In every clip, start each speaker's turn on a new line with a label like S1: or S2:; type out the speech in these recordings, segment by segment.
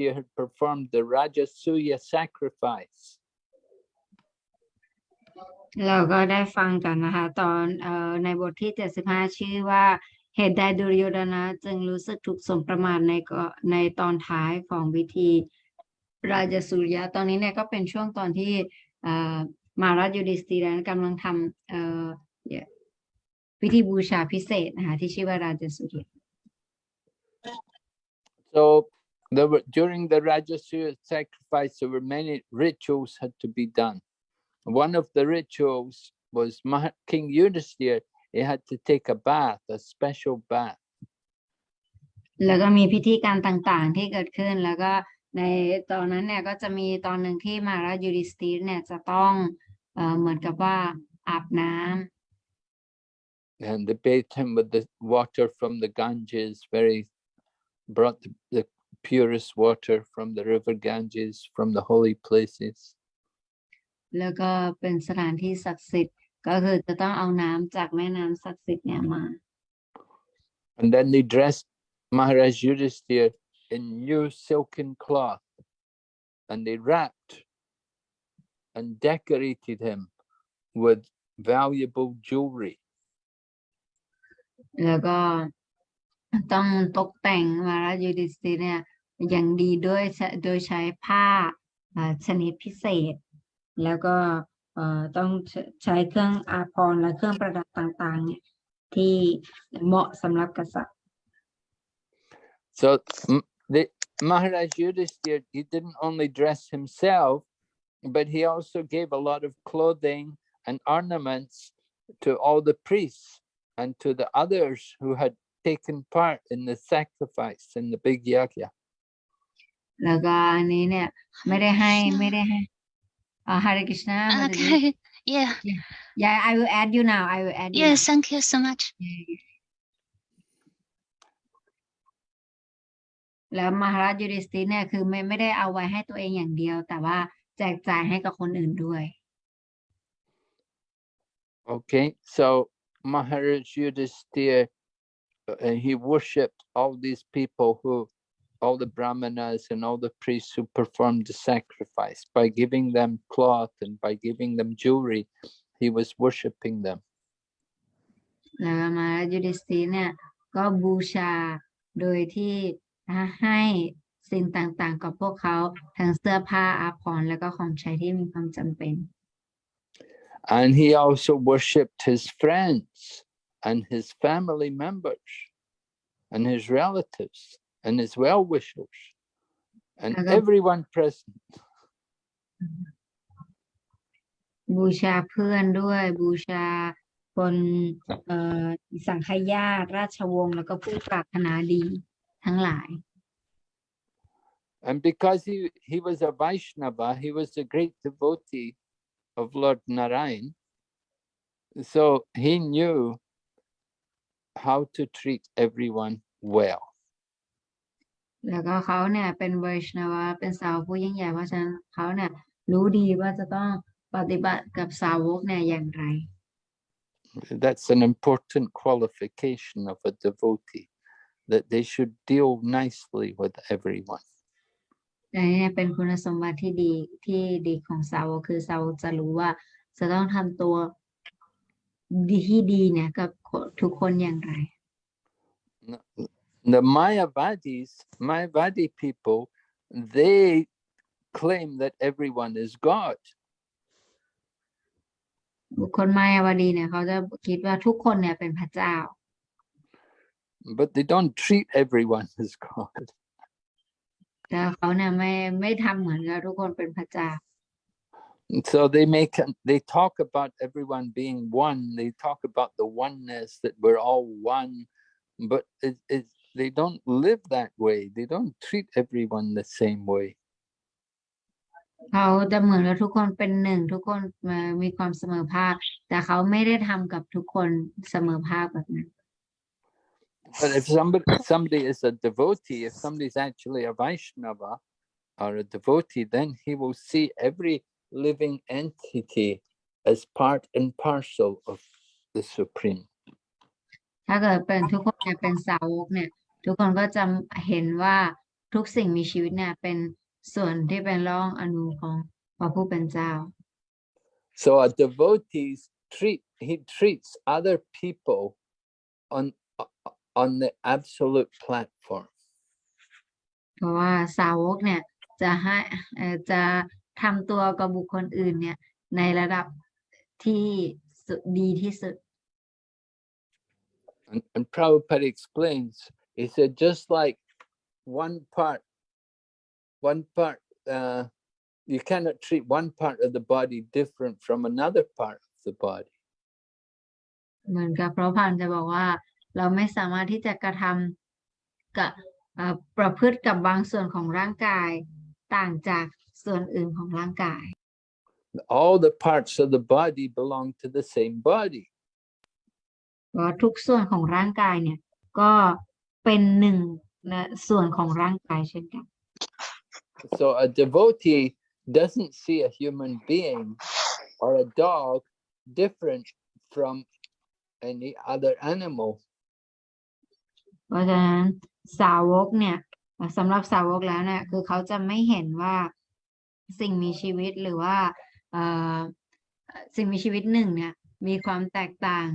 S1: Yudhisthira had performed the Rajasuya sacrifice.
S2: เราก็ได้ฟังกันนะคะ ตอนเอ่อในบทที่ 75 ชื่อว่าเหตุใดดุรโยดนะ จึงรู้สึกถูกสมประมาทในก็ในตอนท้ายของวิธีราชสุริยะ ตอนนี้เนี่ยก็เป็นช่วงตอนที่เอ่อมาราชยูดิสตีรนกำลังทำเอ่อพิธีบูชาพิเศษนะคะที่ชื่อว่าราชสุริยะ
S1: So there were during the Rajasuya sacrifice, there were many rituals had to be done. One of the rituals was Maha- King Yudhisthira, he had to take a bath, a special bath.
S2: แล้วก็มีพิธีการต่างๆที่เกิดขึ้น แล้วก็ในตอนนั้นเนี่ยก็จะมีตอนหนึ่งที่มาราชยูดิสตีรเนี่ยจะต้องเอ่อเหมือนกับว่าอาบน้ำ
S1: And they bathed him with the water from the Ganges, very brought the, the purest water from the river Ganges, from the holy places.
S2: แล้วก็เป็นสถานที่ศักดิ์สิทธิ์ ก็คือจะต้องเอาน้ำจากแม่น้ำศักดิ์สิทธิ์เนี่ยมา
S1: And then they dressed Maharaj Yudhisthira in new silken cloth and they wrapped and decorated him with valuable jewelry.
S2: แล้วก็ ต้องตกแต่งมาราชยูดิสตีเนี่ยอย่างดีด้วยโดยใช้ผ้าชนิดพิเศษ แล้วก็ต้องใช้เครื่องอาภรณ์และเครื่องประดับต่างๆเนี่ยที่เหมาะสำหรับกษัตริย์
S1: So the Maharaj Yudhisthira, he didn't only dress himself, but he also gave a lot of clothing and ornaments to all the priests and to the others who had taken part in the sacrifice in the big yagya.
S2: แล้วก็อันนี้เนี่ยไม่ได้ให้ไม่ได้ให้อ่า Hare Krishna Mataji.
S3: Okay. Yeah.
S2: Yeah I will add you now I will add you
S3: Yes.
S2: now.
S3: Thank you so much.
S2: แล้วมหาราชยูดิสตีรเนี่ยคือไม่ไม่ได้เอาไว้ให้ตัวเองอย่างเดียว แต่ว่าแจกจ่ายให้กับคนอื่นด้วย
S1: Okay, so Maharaj Yudhisthira, uh, he worshipped all these people who, all the brahmanas and all the priests who performed the sacrifice by giving them cloth and by giving them jewelry. He was worshipping them.
S2: แล้วมหาราชยูดิสตีรเนี่ยก็บูชาโดยที่ให้สิ่งต่างๆ กับพวกเขาทั้งเสื้อผ้าอาภรณ์แล้วก็ของใช้ที่มีความจำเป็น
S1: And he also worshipped his friends and his family members and his relatives and his well-wishers and
S2: Okay.
S1: everyone present.
S2: บูชาเพื่อนด้วย บูชาคนเอ่อสังฆญาติราชวงศ์แล้วก็ผู้ปรารถนาดีทั้งหลาย
S1: And because he, he was a Vaishnava, he was a great devotee of Lord Narayan. So he knew how to treat everyone well.
S2: แล้วก็เขาเนี่ยเป็นไวชนวะเป็นสาวกผู้ยิ่งใหญ่เพราะฉะนั้นเขาเนี่ยรู้ดีว่าจะต้องปฏิบัติกับสาวกเนี่ยอย่างไร
S1: That's an important qualification of a devotee, that they should deal nicely with everyone.
S2: อันนี้เนี่ยเป็นคุณสมบัติที่ดีที่ดีของสาวกคือสาวกจะรู้ว่าจะต้องทำตัว ดีที่ดีเนี่ยกับคนทุกคนอย่างไร
S1: The Mayavadis, Mayavadi people, they claim that everyone is God.
S2: บุคคลมายาวดีเนี่ยเขาจะคิดว่าทุกคนเนี่ยเป็นพระเจ้า
S1: but they don't treat everyone as God.
S2: แต่เขาเนี่ยไม่ไม่ทำเหมือนกับทุกคนเป็นพระเจ้า
S1: And So they make an- they talk about everyone being one. They talk about the oneness that we're all one, but it, it, they don't live that way. They don't treat everyone the same way.
S2: เขาจะเหมือนกับทุกคนเป็นหนึ่งทุกคนเอ่อมีความเสมอภาค แต่เขาไม่ได้ทำกับทุกคนเสมอภาคแบบนั้น
S1: But if somebody somebody is a devotee, if somebody's actually a Vaishnava or a devotee, then he will see every living entity as part and parcel of the Supreme.
S2: ถ้าเกิดเป็นทุกคนเนี่ยเป็นสาวกเนี่ย ทุกคนก็จะเห็นว่า ทุกสิ่งมีชีวิตเนี่ยเป็นส่วนที่เป็นร่องอนูของพระผู้เป็นเจ้า
S1: So a devotee treat he treats other people on on the absolute platform.
S2: เพราะว่าสาวกเนี่ยจะให้เอ่อจะ ทำตัวกับบุคคลอื่นเนี่ย ในระดับที่สุดดีที่สุด
S1: And, and Prabhupada explains, he said, just like one part, one part, uh, you cannot treat one part of the body different from another part of the body.
S2: เหมือนกับพระพันธ์จะบอกว่า เราไม่สามารถที่จะกระทำกับเอ่อประพฤติกับบางส่วนของร่างกายต่างจาก ส่วนอื่นของร่างกาย
S1: All the parts of the body belong to the same body.
S2: เพราะทุกส่วนของร่างกายเนี่ยก็เป็นหนึ่งนะส่วนของร่างกายเช่นกัน
S1: So a devotee doesn't see a human being or a dog different from any other animal.
S2: เพราะฉะนั้นสาวกเนี่ยสำหรับสาวกแล้วเนี่ยคือเขาจะไม่เห็นว่า สิ่งมีชีวิตหรือว่าเอ่อสิ่งมีชีวิตหนึ่งเนี่ยมีความแตกต่าง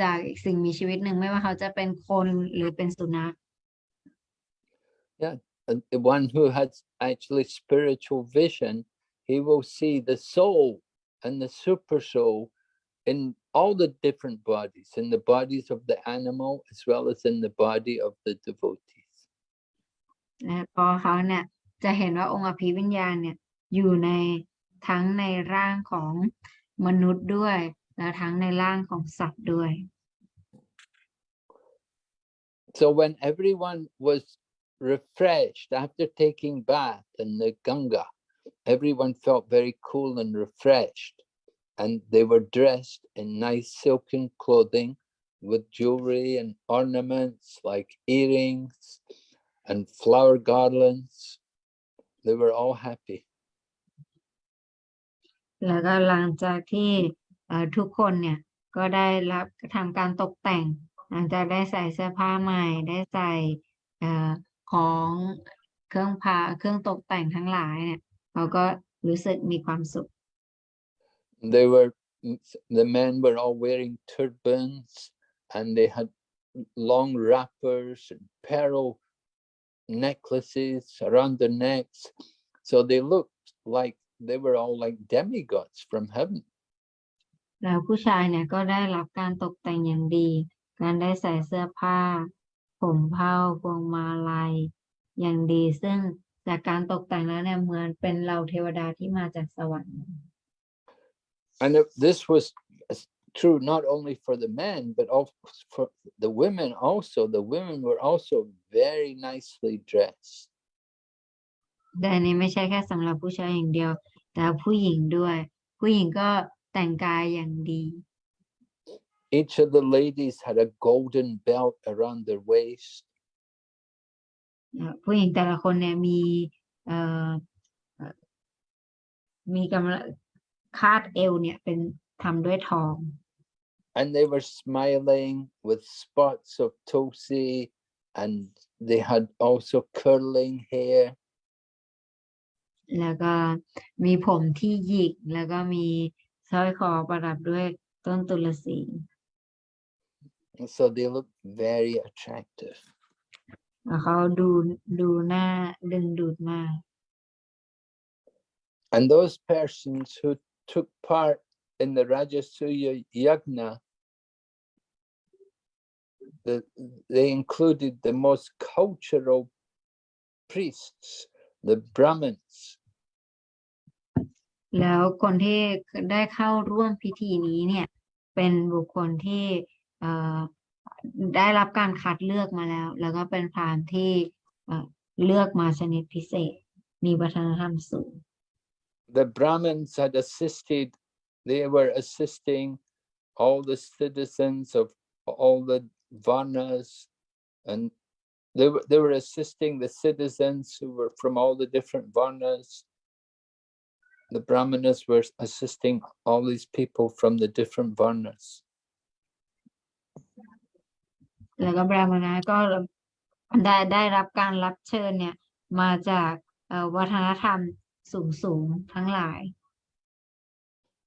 S2: จากอีกสิ่งมีชีวิตหนึ่งไม่ว่าเขาจะเป็นคนหรือเป็นสุนัข
S1: And the one who has actually spiritual vision, he will see the soul and the super soul in all the different bodies, in the bodies of the animal as well as in the body of the devotees.
S2: นะเพอเขาเนี่ยจะเห็นว่าองค์อภิวิญญาณเนี่ย อยู่ในทั้งในร่างของมนุษย์ด้วย และทั้งในร่างของสัตว์ด้วย
S1: So when everyone was refreshed after taking bath in the Ganga, everyone felt very cool and refreshed. And they were dressed in nice silken clothing with jewelry and ornaments like earrings and flower garlands. They were all happy.
S2: แล้วก็หลังจากที่ทุกคนเนี่ยก็ได้รับทำการตกแต่ง หลังจากได้ใส่เสื้อผ้าใหม่ ได้ใส่ของเครื่องพาเครื่องตกแต่งทั้งหลายเนี่ยเขาก็รู้สึกมีความสุข
S1: They were, the men were all wearing turbans and they had long wrappers and pearl necklaces around their necks. So they looked like they were all like demigods from heaven.
S2: แล้วผู้ชายเนี่ยก็ได้รับการตกแต่งอย่างดี การได้ใส่เสื้อผ้า ผมเผ้าพวงมาลัยอย่างดี ซึ่งจากการตกแต่งแล้วเนี่ยเหมือนเป็นเหล่าเทวดาที่มาจากสวรรค์
S1: And it- this was s- true not only for the men, but also for the women also. The women were also very nicely dressed.
S2: แต่อันนี้ไม่ใช่แค่สำหรับผู้ชายอย่างเดียว แต่ผู้หญิงด้วย ผู้หญิงก็แต่งกายอย่างดี
S1: Each of the ladies had a golden belt around their waist.
S2: เอ่อผู้หญิงแต่ละคนเนี่ยมีเอ่อเอ่อมีกำลังคาดเอวเนี่ยเป็นทำด้วยทอง
S1: and they were smiling with spots of tulsi and they had also curling hair
S2: แล้วก็มีผมที่หยิก แล้วก็มีสร้อยคอประดับด้วยต้นตุลสี
S1: and so they looked very attractive
S2: แล้วเขาดูดูหน้าดึงดูดมาก
S1: and those persons who took part in the rajasuya yagna the, they included the most cultural priests the brahmins
S2: แล้วคนที่ได้เข้าร่วมพิธีนี้เนี่ยเป็นบุคคลที่เอ่อได้รับการคัดเลือกมาแล้ว แล้วก็เป็นพราหมณ์ที่เอ่อเลือกมาชนิดพิเศษ มีวัฒนธรรมสูง
S1: the brahmins had assisted they were assisting all the citizens of all the varnas and they were, they were assisting the citizens who were from all the different varnas the brahmanas were assisting all these people from the different varnas
S2: แล้วก็บราหมณะก็ได้ได้รับการรับเชิญเนี่ย มาจากเอ่อวัฒนธรรมสูงสูงๆทั้งหลาย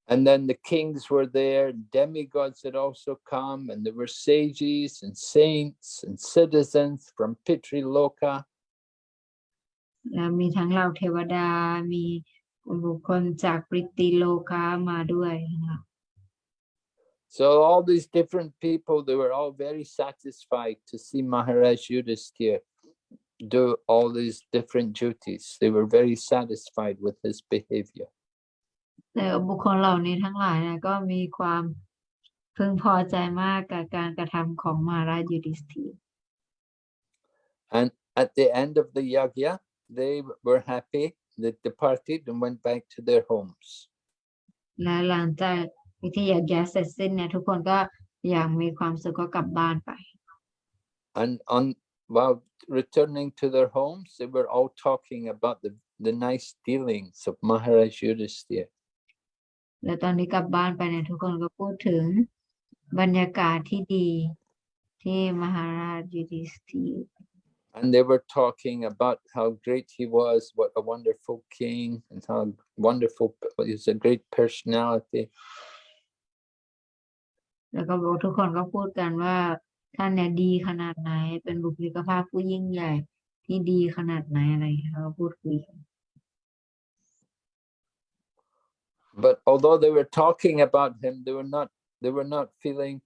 S1: And then the kings were there, demigods had also come, and there were sages and saints and citizens from Pitriloka.
S2: แล้วมีทั้งเหล่าเทวดา มีบุคคลจากปริติโลกามาด้วยนะคะ
S1: So all these different people, they were all very satisfied to see Maharaj Yudhisthira do all these different duties. They were very satisfied with his behavior.
S2: แต่บุคคลเหล่านี้ทั้งหลายนะก็มีความพึงพอใจมากกับการกระทำของมหาราชยูดิสธีร์
S1: And at the end of the yagya, they were happy. They departed and went back to their homes.
S2: และหลังจากพิธียกย้ายเสร็จสิ้นเนี่ยทุกคนก็อย่างมีความสุขก็กลับบ้านไป
S1: And on while returning to their homes, they were all talking about the, the nice dealings of Maharaj Yudhisthira.
S2: และตอนนี้กลับบ้านไปเนี่ยทุกคนก็พูดถึงบรรยากาศที่ดีที่มหาราชยูดิสธีร์
S1: And they were talking about how great he was, what a wonderful king, and how wonderful he's a great personality.
S2: แล้วก็บอกทุกคนก็พูดกันว่าท่านเนี่ยดีขนาดไหน เป็นบุคลิกภาพผู้ยิ่งใหญ่ที่ดีขนาดไหนอะไรอย่างเงี้ยเขาก็พูดคุยกัน
S1: But although they were talking about him, they were not they were not feeling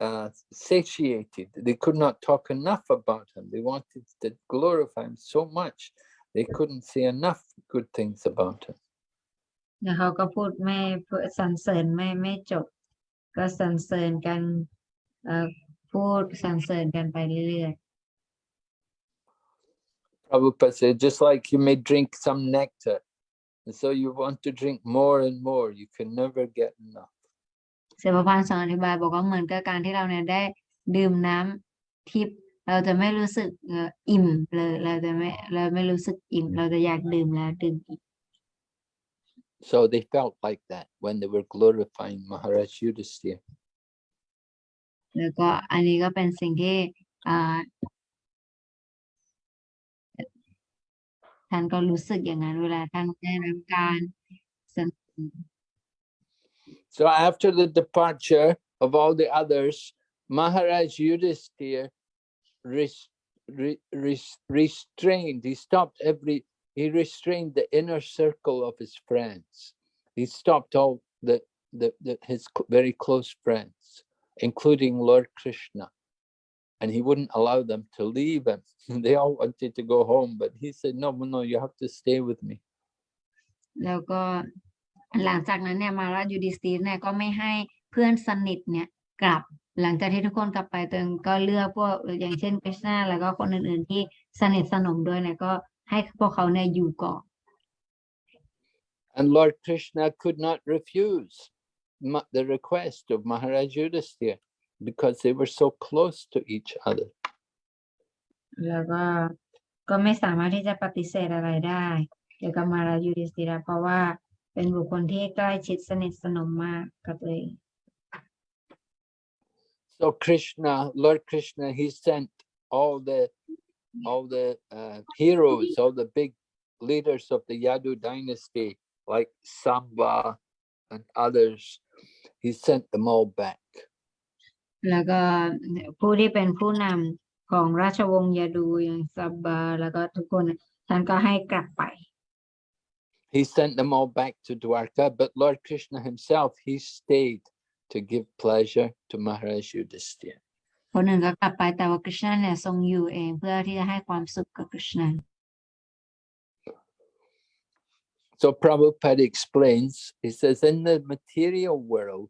S1: uh, satiated. They could not talk enough about him. They wanted to glorify him so much. They couldn't say enough good things about him.
S2: แล้วเขาก็พูดไม่เพื่อสรรเสริญไม่ไม่จบ ก็สรรเสริญกันเอ่อพูดสรรเสริญกันไปเรื่อย
S1: Prabhupada said, just like you may drink some nectar, and so you want to drink more and more, you can never get enough.
S2: ๆเสภพานสอนอธิบายบอกว่าเหมือนกับการที่เราเนี่ยได้ดื่มน้ำทิพย์เราจะไม่รู้สึกเอ่ออิ่มเลยเราจะไม่เราไม่รู้สึกอิ่มเราจะอยากดื่มแล้วดื่มอีก
S1: So they felt like that when they were glorifying Maharaj Yudhisthira.
S2: แล้วก็อันนี้ก็เป็นสิ่งที่
S1: so after the departure of all the others Maharaj Yudhisthira rest, rest, restrained he stopped every he restrained the inner circle of his friends. He stopped all the, the, the his very close friends including Lord Krishna And he wouldn't allow them to leave him. They all wanted to go home, but he said, no, no, you have to stay with me.
S2: แล้วก็หลังจากนั้นเนี่ยมาราชยูดิสตีร์เนี่ยก็ไม่ให้เพื่อนสนิทเนี่ยกลับ หลังจากที่ทุกคนกลับไปตัวเองก็เลือกพวกอย่างเช่นคริชนาแล้วก็คนอื่นๆที่สนิทสนมด้วยเนี่ยก็ให้พวกเขาเนี่ยอยู่ก่อน
S1: And Lord Krishna could not refuse ma- the request of Maharaj Yudhisthira because they were so close to each other.
S2: แล้วก็ก็ไม่สามารถที่จะปฏิเสธอะไรได้เกี่ยวกับมารายูดิสติระเพราะว่าเป็นบุคคลที่ใกล้ชิดสนิทสนมมากกับตัวเอง
S1: So Krishna, Lord Krishna, he sent all the all the uh, heroes, all the big leaders of the Yadu dynasty, like Samba and others. He sent them all back.
S2: แล้วก็ผู้ที่เป็นผู้นำของราชวงศ์ยาดูอย่างซับบาแล้วก็ทุกคนท่านก็ให้กลับไป
S1: He sent them all back to Dwarka, but Lord Krishna himself, he stayed to give pleasure to Maharaj Yudhisthira.
S2: คนหนึ่งก็กลับไปแต่ว่าคริชนาเนี่ยทรงอยู่เองเพื่อที่จะให้ความสุขกับคริชนา
S1: So Prabhupada explains, he says, in the material world,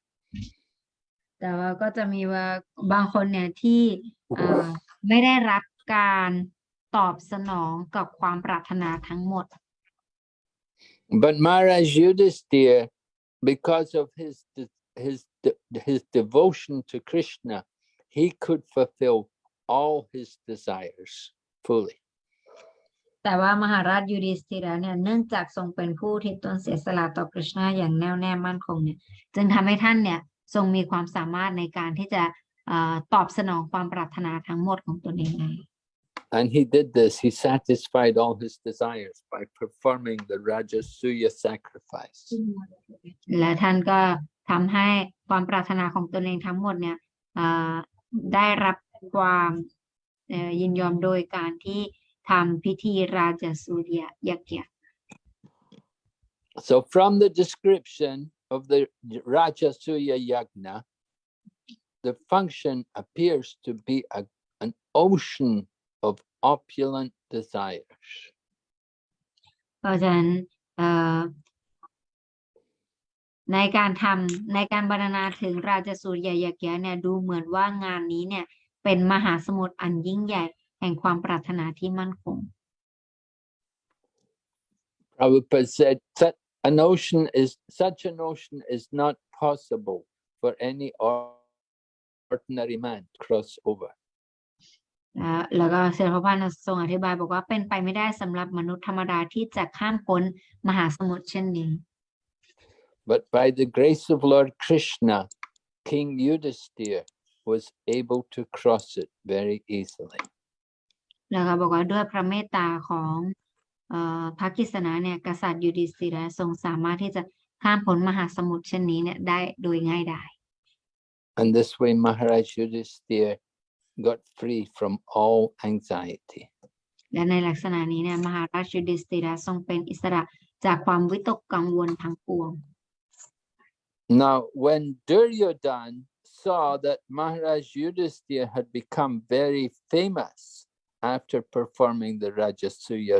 S2: แต่ว่าก็จะมีว่าบางคนเนี่ยที่อ่าไม่ได้รับการตอบสนองกับความปรารถนาทั้งหมด
S1: But Maharaj Yudhisthira, because of his de- his de- his devotion to Krishna, he could fulfill all his desires fully.
S2: แต่ว่ามหาราชยูดิสธิระเนี่ยเนื่องจากทรงเป็นผู้ที่ตนเสียสละต่อกฤษณะอย่างแน่วแน่มั่นคงเนี่ย จึงทำให้ท่านเนี่ย ทรงมีความสามารถในการที่จะเอ่อตอบสนองความปรารถนาทั้งหมดของตนเองได้
S1: And he did this, he satisfied all his desires by performing the Rajasuya sacrifice.
S2: และท่านก็ทำให้ความปรารถนาของตนเองทั้งหมดเนี่ยเอ่อได้รับความเอ่อยินยอมโดยการที่ทำพิธีราชสุริยยักษ์
S1: So from the description of the Rajasuya Yagna, the function appears to be a, an ocean of opulent desires.
S2: เพราะฉะนั้นเอ่อในการทำในการบรรณนาถึงราชสุริยยักษ์เนี่ยดูเหมือนว่างานนี้เนี่ยเป็นมหาสมุทรอันยิ่งใหญ่แห่งความปรารถนาที่มั่นคง
S1: Prabhupada said that an ocean is such an ocean is not possible for any or- ordinary man to cross over.
S2: อ่าแล้วก็เซอร์พระพันธ์ทรงอธิบายบอกว่าเป็นไปไม่ได้สำหรับมนุษย์ธรรมดาที่จะข้ามพ้นมหาสมุทรเช่นนี้
S1: But by the grace of Lord Krishna, King Yudhisthira was able to cross it very easily.
S2: แล้วก็บอกว่าด้วยพระเมตตาของเอ่อ พระกฤษณะเนี่ยกษัตริย์ยูดิสติระทรงสามารถที่จะข้ามพ้นมหาสมุทรเช่นนี้เนี่ยได้โดยง่ายดาย
S1: And this way Maharaj Yudhisthira got free from all anxiety.
S2: และในลักษณะนี้เนี่ยมหาราชยูดิสติระทรงเป็นอิสระจากความวิตกกังวลทั้งปวง
S1: Now, when Duryodhan saw that Maharaj Yudhisthira had become very famous after performing the Rajasuya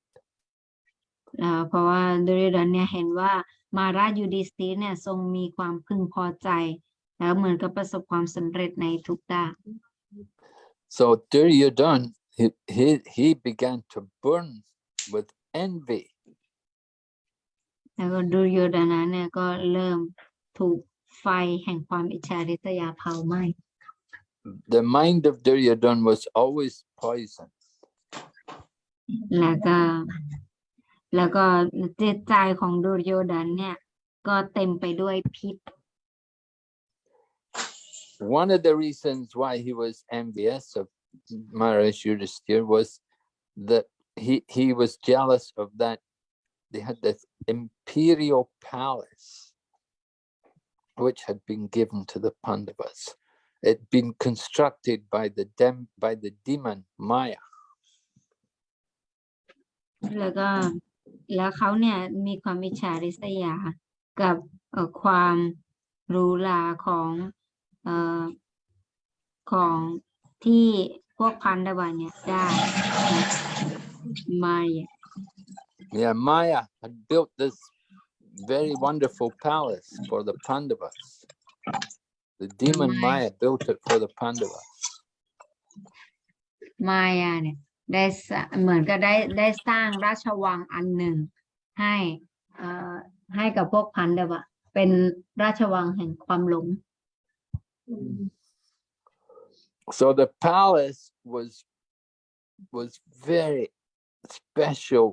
S2: เอ่อเพราะว่าดุริยดนเนี่ยเห็นว่ามาราชยูดิสตีร์เนี่ยทรงมีความพึงพอใจ แล้วเหมือนกับประสบความสำเร็จในทุกด้าน
S1: So Duryodhan, he, he, he began to burn with envy.
S2: แล้วก็ดุริยดนะเนี่ยก็เริ่มถูกไฟแห่งความอิจฉาริษยาเผาไหม้
S1: The mind of Duryodhan was always poison.
S2: แล้วก็ แล้วก็จิตใจของดุริยดนเนี่ย ก็เต็มไปด้วยพิษ
S1: One of the reasons why he was envious of Maharaj Yudhisthira was that he, he was jealous of that they had this imperial palace which had been given to the Pandavas. It'd been constructed by the dem, by the demon Maya.
S2: แล้วก็ แล้วเขาเนี่ยมีความอิจฉาริษยากับเอ่อความหรูหราของเอ่อของที่พวกพันธบัตเนี่ยได้มาเนี่ย
S1: Yeah, Maya had built this very wonderful palace for the Pandavas. The demon Maya built it for the Pandavas.
S2: มายาเนี่ย ได้สร้าเหมือนกับได้ได้สร้างราชวังอันหนึ่ง ให้เอ่อให้กับพวกพันธบัตเป็นราชวังแห่งความหลง
S1: So the palace was was very special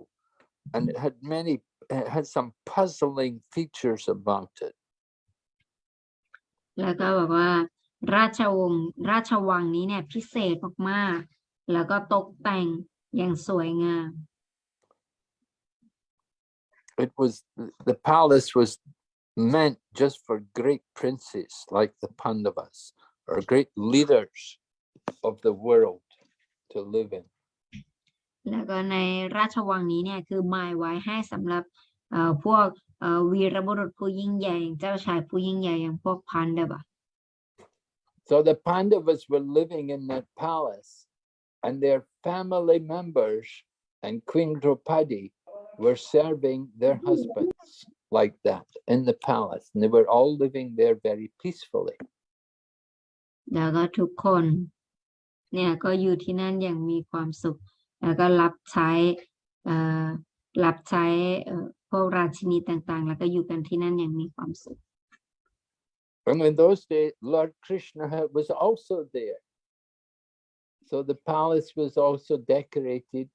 S1: and it had many it had some puzzling features about it.
S2: แล้วก็แบบว่าราชวงศ์ราชวังนี้เนี่ยพิเศษมากๆ แล้วก็ตกแต่งอย่างสวยงาม
S1: It was the palace was meant just for great princes like the Pandavas or great leaders of the world to live in.
S2: แล้วก็ในราชวังนี้เนี่ยคือหมายไว้ให้สำหรับเอ่อพวกเอ่อวีรบุรุษผู้ยิ่งใหญ่อย่างเจ้าชายผู้ยิ่งใหญ่อย่างพวกพันเดบะ
S1: So the Pandavas were living in that palace and their family members and Queen Draupadi were serving their husbands like that in the palace. And they were all living there very peacefully.
S2: แล้วก็ทุกคน เนี่ยก็อยู่ที่นั่นอย่างมีความสุข แล้วก็รับใช้เอ่อรับใช้เอ่อพวกราชินีต่างๆ แล้วก็อยู่กันที่นั่นอย่างมีความสุข
S1: And in those days, Lord Krishna ha- was also there. So the palace was also decorated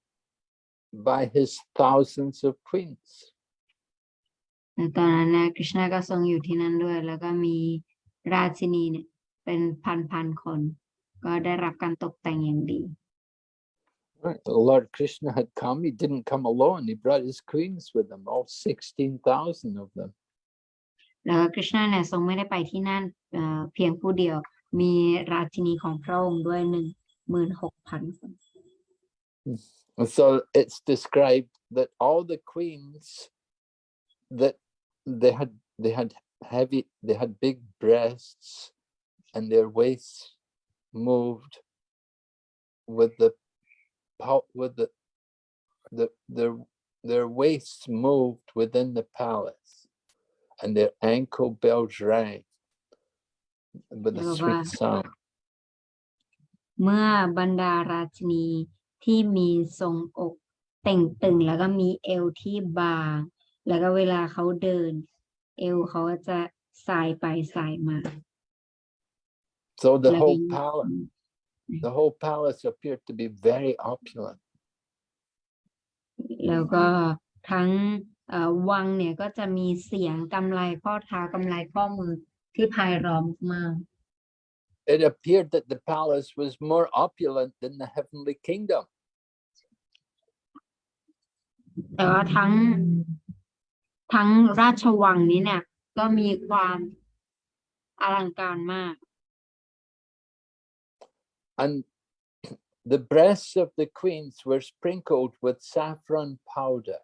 S1: by his thousands of queens.
S2: ในตอนนั้นนะคริชนาก็ทรงอยู่ที่นั่นด้วย แล้วก็มีราชินีเนี่ย เป็นพันๆคน ก็ได้รับการตกแต่งอย่างดี
S1: Right, Lord Krishna had come, he didn't come alone, he brought his queens with him, all 16,000 of them.
S2: แล้วก็คริชนาเนี่ยทรงไม่ได้ไปที่นั่นเอ่อเพียงผู้เดียว มีราชินีของพระองค์ด้วยหนึ่ง
S1: Hmm. so it's described that all the queens that they had they had heavy they had big breasts and their waists moved with the with the the their their waists moved within the palace and their ankle bells rang with a
S2: oh,
S1: sweet sound.
S2: เมื่อบรรดาราชินีที่มีทรงอกเต่งตึงแล้วก็มีเอวที่บาง แล้วก็เวลาเขาเดิน เอวเขาก็จะสายไปสายมา
S1: so the
S2: แล้วก็
S1: whole
S2: ยิ่ง
S1: palace the whole palace appeared to be very opulent
S2: แล้วก็ทั้งเอ่อวังเนี่ยก็จะมีเสียงกำไลข้อเท้ากำไลข้อมือที่ไพเราะมาก
S1: it appeared that the palace was more opulent than the heavenly kingdom.
S2: แต่ว่าทั้งทั้งราชวังนี้เนี่ย ก็มีความอลังการมาก
S1: And the breasts of the queens were sprinkled with saffron powder.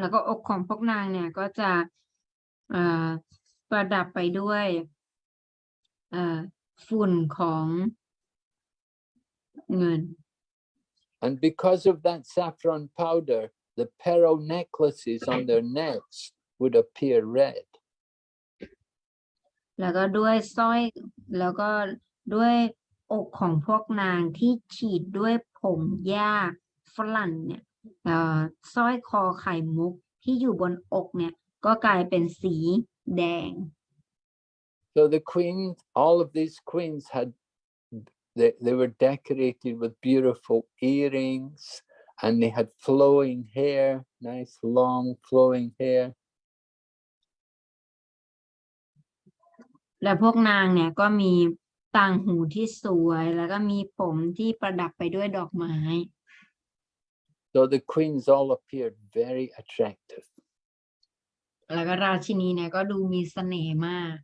S2: แล้วก็อกของพวกนางเนี่ยก็จะเอ่อ ประดับไปด้วยเอ่อฝุ่นของเงิน
S1: And because of that saffron powder, the pearl necklaces on their necks would appear red.
S2: แล้วก็ด้วยสร้อยแล้วก็ด้วยอกของพวกนางที่ฉีดด้วยผงหญ้าฝรั่งเนี่ยเอ่อสร้อยคอไข่มุกที่อยู่บนอกเนี่ยก็กลายเป็นสีแดง
S1: So the queens, all of these queens had, they, they were decorated with beautiful earrings and they had flowing hair, nice long flowing hair.
S2: และพวกนางเนี่ยก็มีต่างหูที่สวย แล้วก็มีผมที่ประดับไปด้วยดอกไม้
S1: So the queens all appeared very attractive.
S2: แล้วก็ราชินีเนี่ยก็ดูมีเสน่ห์มาก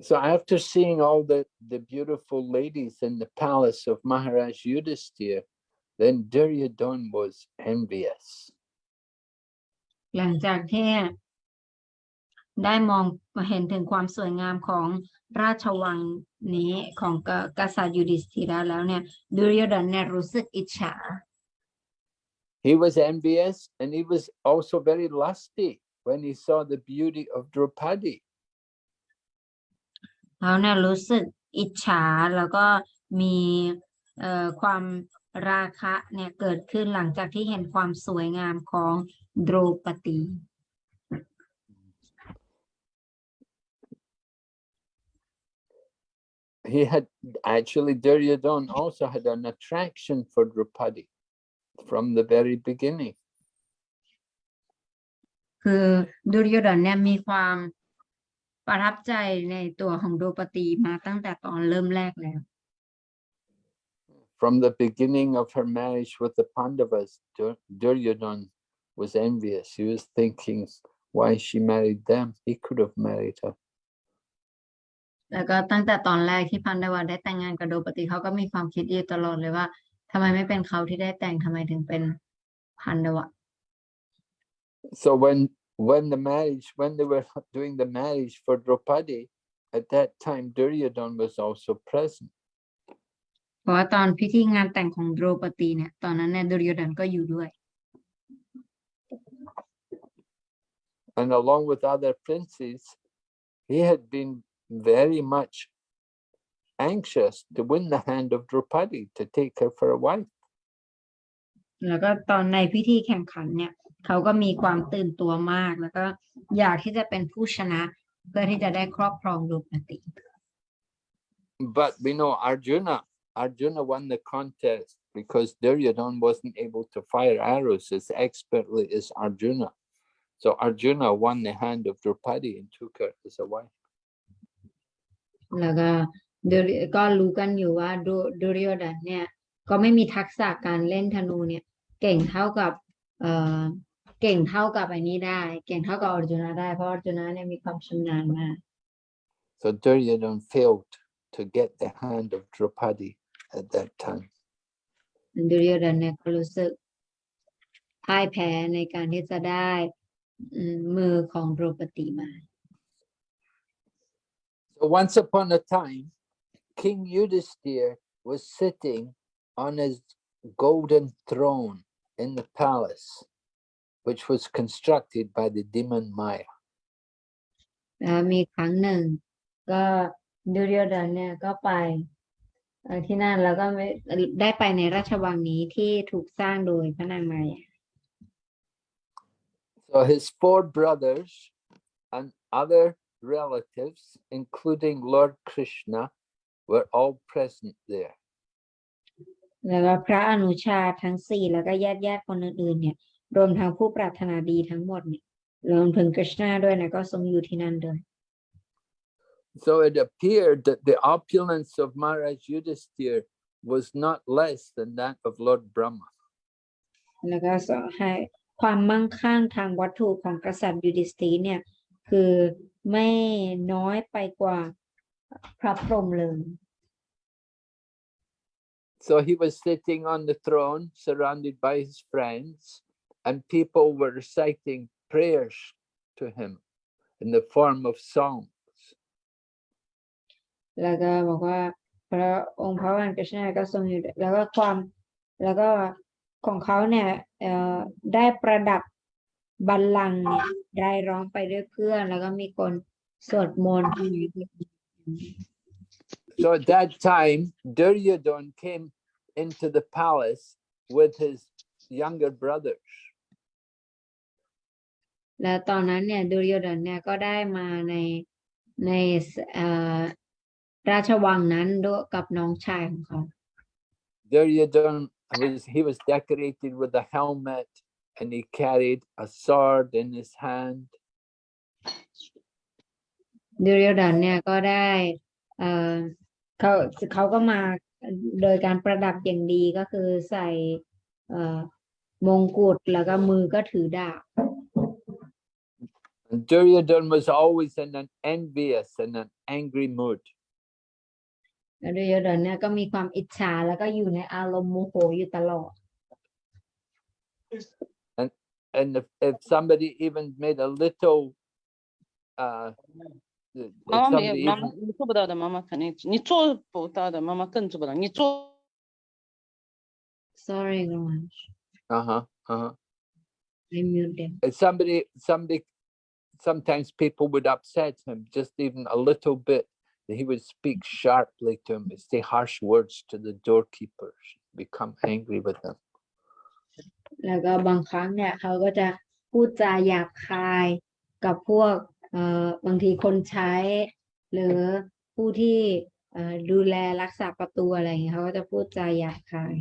S1: So after seeing all the, the beautiful ladies in the palace of Maharaj Yudhisthira, then Duryodhana was envious.
S2: หลังจากที่ได้มองเห็นถึงความสวยงามของราชวังนี้ของกกษัตริย์ยูดิสธิระแล้วเนี่ยดุรโยดนเนี่ยรู้สึกอิจฉา
S1: He was envious and he was also very lusty when he saw the beauty of Draupadi.
S2: เขาเนี่ยรู้สึกอิจฉาแล้วก็มีเอ่อความราคะเนี่ยเกิดขึ้นหลังจากที่เห็นความสวยงามของโดรปตี
S1: He had actually Duryodhana also had an attraction for Draupadi from the very beginning.
S2: คือดุรโยดนเนี่ยมีความประทับใจในตัวของโดรปตีมาตั้งแต่ตอนเริ่มแรกแล้ว
S1: From the beginning of her marriage with the Pandavas, Dur- Duryodhana was envious. He was thinking why she married them. He could have married her.
S2: แล้วก็ตั้งแต่ตอนแรกที่พันดาวาได้แต่งงานกับโดรปตีเขาก็มีความคิดอยู่ตลอดเลยว่า ทำไมไม่เป็นเขาที่ได้แต่งทำไมถึงเป็นพันดวะ
S1: So when when the marriage, when they were doing the marriage for Draupadi, at that time Duryodhan was also present.
S2: เพราะว่าตอนพิธีงานแต่งของโดรปตีเนี่ยตอนนั้นเนี่ยดุรโยดนก็อยู่ด้วย
S1: And along with other princes, he had been very much anxious to win the hand of Draupadi to take her for a wife.
S2: แล้วก็ตอนในพิธีแข่งขันเนี่ย เขาก็มีความตื่นตัวมาก แล้วก็อยากที่จะเป็นผู้ชนะ เพื่อที่จะได้ครอบครองโดรปตี
S1: But we know Arjuna, Arjuna won the contest because Duryodhan wasn't able to fire arrows as expertly as Arjuna. So Arjuna won the hand of Draupadi and took her as a wife.
S2: แล้วก็ดุริ ก็รู้กันอยู่ว่าดุดุรโยดนเนี่ย ก็ไม่มีทักษะการเล่นธนูเนี่ย เก่งเท่ากับ เอ่อเก่งเท่ากับไอ้นี้ได้ เก่งเท่ากับอร์จุนได้ เพราะอร์จุนเนี่ยมีความชำนาญมาก
S1: So Duryodhan failed to get the hand of Draupadi at that time.
S2: ดุริโยดนเนี่ยก็รู้สึกพ่ายแพ้ในการที่จะได้อืมมือของโดรปติมา
S1: So once upon a time, King Yudhisthira was sitting on his golden throne in the palace, which was constructed by the demon Maya.
S2: แล้วมีครั้งหนึ่ง ก็ดุริโยดนเนี่ยก็ไปเอ่อที่นั่นแล้วก็ไม่ได้ไปในราชวังนี้ที่ถูกสร้างโดยพระนางมายา
S1: So his four brothers and other relatives, including Lord Krishna, were all present there.
S2: แล้วก็พระอนุชาทั้งสี่แล้วก็ญาติญาติคนอื่นๆเนี่ย รวมทั้งผู้ปรารถนาดีทั้งหมดเนี่ยรวมถึงกฤษณาด้วยนะก็ทรงอยู่ที่นั่นด้วย
S1: So it appeared that the opulence of Maharaj Yudhisthira was not less than that of Lord Brahma.
S2: แล้วก็สอนให้ความมั่งคั่งทางวัตถุของกษัตริย์ยูดิสตีเนี่ย คือไม่น้อยไปกว่า พระพรหมเลย
S1: So he was sitting on the throne surrounded by his friends, and people were reciting prayers to him in the form of songs.
S2: แล้วก็บอกว่าพระองค์พระวันกฤษณาก็ทรงอยู่แล้วก็ความแล้วก็ของเขาเนี่ยเอ่อได้ประดับบัลลังก์เนี่ยได้ร้องไปด้วยเพื่อน แล้วก็มีคนสวดมนต์
S1: So at that time, Duryodhan came into the palace with his younger brothers.
S2: แล้วตอนนั้นเนี่ยดุรโยดนเนี่ยก็ได้มาในในเอ่อราชวังนั้นด้วยกับน้องชายของเขา
S1: Duryodhan was he was decorated with a helmet and he carried a sword in his hand.
S2: ดุรโยดนเนี่ยก็ได้เอ่อเขาเขาก็มาโดยการประดับอย่างดีก็คือใส่เอ่อมงกุฎแล้วก็มือก็ถือดาบ
S1: And Duryodhan was always in an envious and an angry mood.
S2: แล้วดุรโยดนเนี่ยก็มีความอิจฉาแล้วก็อยู่ในอารมณ์โมโหอยู่ตลอด
S1: And if, if somebody even made a little uh if
S3: 妈妈没有，
S1: somebody
S3: 妈妈
S1: even-
S3: 你做不到的，妈妈肯定你做不到的，妈妈更做不到。你做
S2: sorry Roman
S1: uh-huh, uh-huh.
S2: I mute them
S1: If somebody somebody sometimes people would upset him just even a little bit he would speak sharply to him say harsh words to the doorkeepers become angry with them
S2: แล้วก็บางครั้งเนี่ยเขาก็จะพูดจาหยาบคายกับพวกเอ่อ บางทีคนใช้ หรือผู้ที่เอ่อดูแลรักษาประตูอะไรอย่างเงี้ยเขาก็จะพูดจาหยาบคาย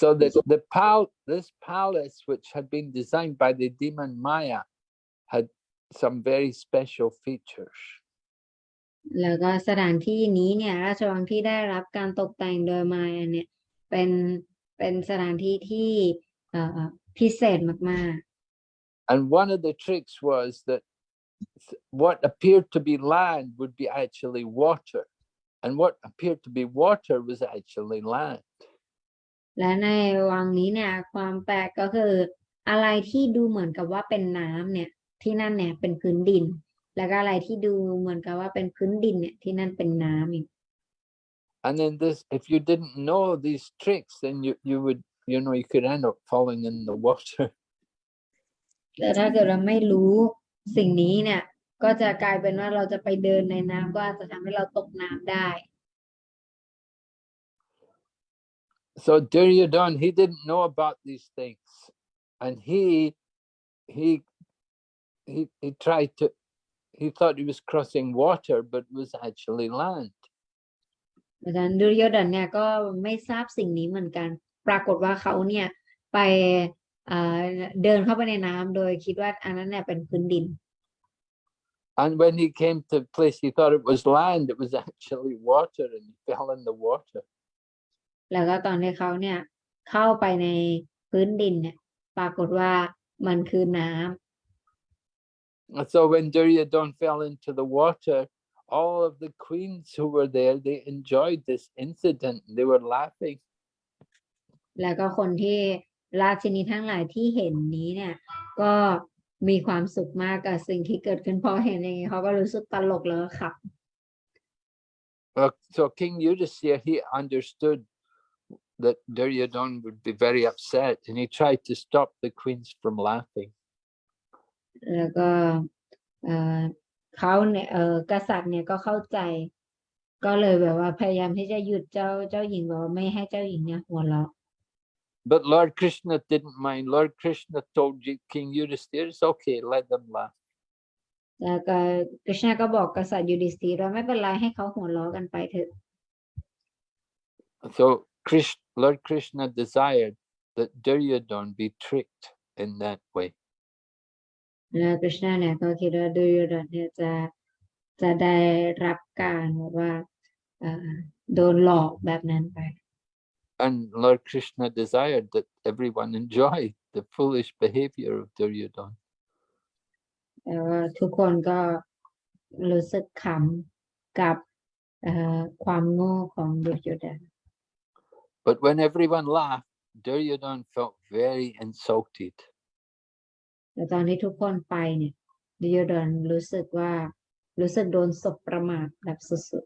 S1: so that the pal this palace which had been designed by the demon maya had some very special features
S2: แล้วก็สถานที่นี้เนี่ยราชวังที่ได้รับการตกแต่งโดยมายาเนี่ยเป็นเป็นสถานที่ที่เอ่อพิเศษมาก
S1: And one of the tricks was that th- what appeared to be land would be actually water. And what appeared to be water was actually land.
S2: และในวังนี้เนี่ย ความแปลกก็คือ อะไรที่ดูเหมือนกับว่าเป็นน้ำเนี่ย ที่นั่นเนี่ยเป็นพื้นดิน แล้วก็อะไรที่ดูเหมือนกับว่าเป็นพื้นดินเนี่ยที่นั่นเป็นน้ำอีก
S1: And then this, if you didn't know these tricks, then you, you would, you know, you could end up falling in the water.
S2: แต่ถ้าเกิดเราไม่รู้ สิ่งนี้เนี่ยก็จะกลายเป็นว่าเราจะไปเดินในน้ำก็อาจจะทำให้เราตกน้ำได้
S1: So Duryodhan, he didn't know about these things. And he, he, he, he tried to, he thought he was crossing water, but it was actually land.
S2: อาจารย์ดุรโยดนเนี่ยก็ไม่ทราบสิ่งนี้เหมือนกัน ปรากฏว่าเขาเนี่ยไป เอ่อเดินเข้าไปในน้ำโดยคิดว่าอันนั้นเนี่ยเป็นพื้นดิน
S1: And when he came to the place, he thought it was land, it was actually water and he fell in the water.
S2: แล้วก็ตอนที่เขาเนี่ยเข้าไปในพื้นดินเนี่ยปรากฏว่ามันคือน้ำ
S1: And so when Duryodhan fell into the water, all of the queens who were there, they enjoyed this incident. They were laughing.
S2: แล้วก็คนที่ ราชินีทั้งหลายที่เห็นนี้เนี่ย ก็มีความสุขมากกับสิ่งที่เกิดขึ้นพอเห็นอย่างนี้เขาก็รู้สึกตลกแล้วก็ขับ
S1: Well, so King Yudhisthira, he understood that Duryodhan would be very upset and he tried to stop the queens from laughing.
S2: แล้วก็เอ่อเขาเนี่ยเออกษัตริย์เนี่ยก็เข้าใจ ก็เลยแบบว่าพยายามที่จะหยุดเจ้าเจ้าหญิงแบบว่าไม่ให้เจ้าหญิงเนี่ยหัวเราะ
S1: But Lord Krishna didn't mind. Lord Krishna told Ji- King Yudhisthira, it's okay, let them laugh.
S2: แล้วก็กฤษณะก็บอกกษัตริย์ยูดิสธีว่าไม่เป็นไรให้เขาหัวเราะกันไปเถอะ
S1: So Krish, Lord Krishna desired that Duryodhan be tricked in that way.
S2: แล้วกฤษณะเนี่ยก็คิดว่าดูยูดนเนี่ยจะจะได้รับการแบบว่าเอ่อโดนหลอกแบบนั้นไป
S1: And Lord Krishna desired that everyone enjoy the foolish behavior of Duryodhan.
S2: แต่ว่าทุกคนก็รู้สึกขำกับเอ่อความโง่ของดุจยดน
S1: But when everyone laughed, Duryodhan felt very insulted.
S2: แต่ตอนที่ทุกคนไปเนี่ยดุจยดนรู้สึกว่ารู้สึกโดนสบประมาทแบบสุด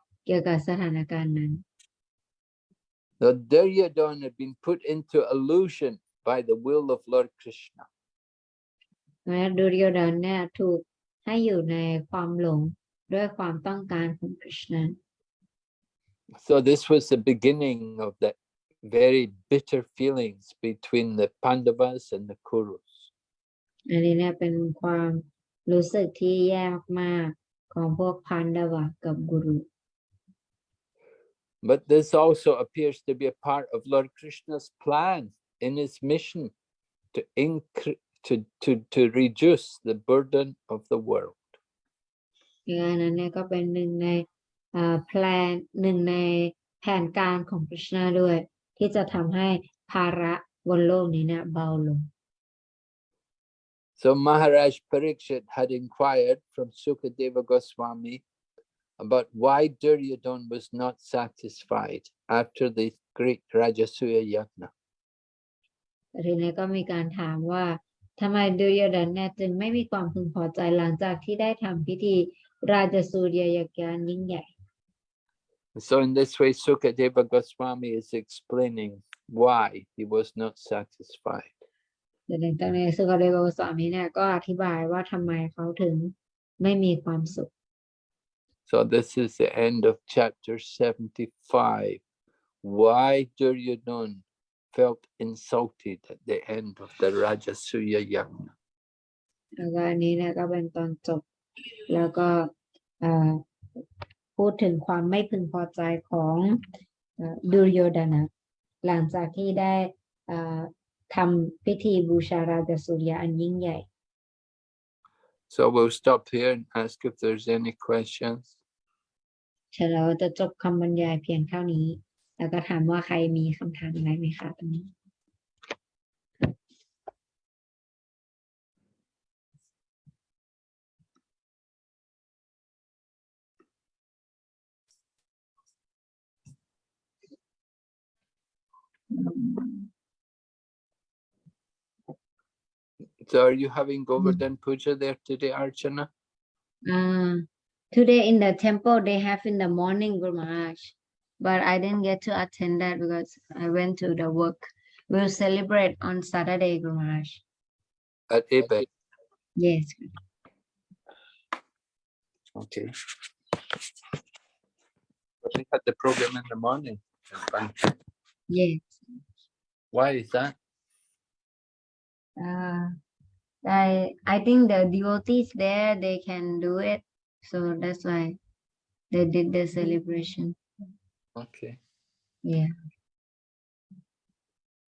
S2: เกี่ยวกับสถานการณ์นั้น
S1: The Duryodhan had been put into illusion by the will of Lord Krishna.
S2: แม้ดุรโยดนเนี่ยถูกให้อยู่ในความหลงด้วยความต้องการของกฤษณะ
S1: So this was the beginning of the very bitter feelings between the Pandavas and the Kurus.
S2: อันนี้เนี่ยเป็นความรู้สึกที่แย่มากๆของพวกพันดวะกับกุรุ
S1: But this also appears to be a part of Lord Krishna's plan in his mission to incre- to, to, to reduce the burden of the world.
S2: งานนั้นเนี่ยก็เป็นหนึ่งในแพลนหนึ่งในแผนการของกฤษณะด้วย ที่จะทำให้ภาระ บนโลกนี้เนี่ยเบาลง
S1: So Maharaj Parikshit had inquired from Sukadeva Goswami about why Duryodhana was not satisfied after the great Rajasuya Yajna.
S2: ทีนี้ก็มีการถามว่าทำไมดุรโยดนเนี่ยจึงไม่มีความพึงพอใจหลังจากที่ได้ทำพิธีราชสูรยยการยิ่งใหญ่
S1: So in this way, Sukadeva Goswami is explaining why he was not satisfied.
S2: แต่ในตอนนี้สุกเดโกสวามีเนี่ยก็อธิบายว่าทำไมเขาถึงไม่มีความสุข
S1: So this is the end of chapter 75. Why Duryodhana felt insulted at the end of the Rajasuya Yajna.
S2: แล้วก็อันนี้เนี่ยก็เป็นตอนจบ แล้วก็เอ่อพูดถึงความไม่พึงพอใจของเอ่อดุรโยดนะหลังจากที่ได้เอ่อทำพิธีบูชาราชสุริยะอันยิ่งใหญ่
S1: So we'll stop here and ask if there's any questions.
S2: เฉลยจะจบคำบรรยายเพียงเท่านี้ แล้วก็ถามว่าใครมีคำถามอะไรไหมคะตอนนี้
S1: So are you having Govardhan Puja there today, Archana?
S2: Uh, today in the temple they have in the morning Guru Maharaj, but I didn't get to attend that because I went to the work. We'll celebrate on Saturday, Guru Maharaj.
S1: At Abed?
S2: Yes.
S1: Okay. But we had the program in the morning. at
S2: Yes.
S1: Why is that?
S2: Uh, I I think the devotees there they can do it, so that's why they did the celebration.
S1: Okay,
S2: Yeah.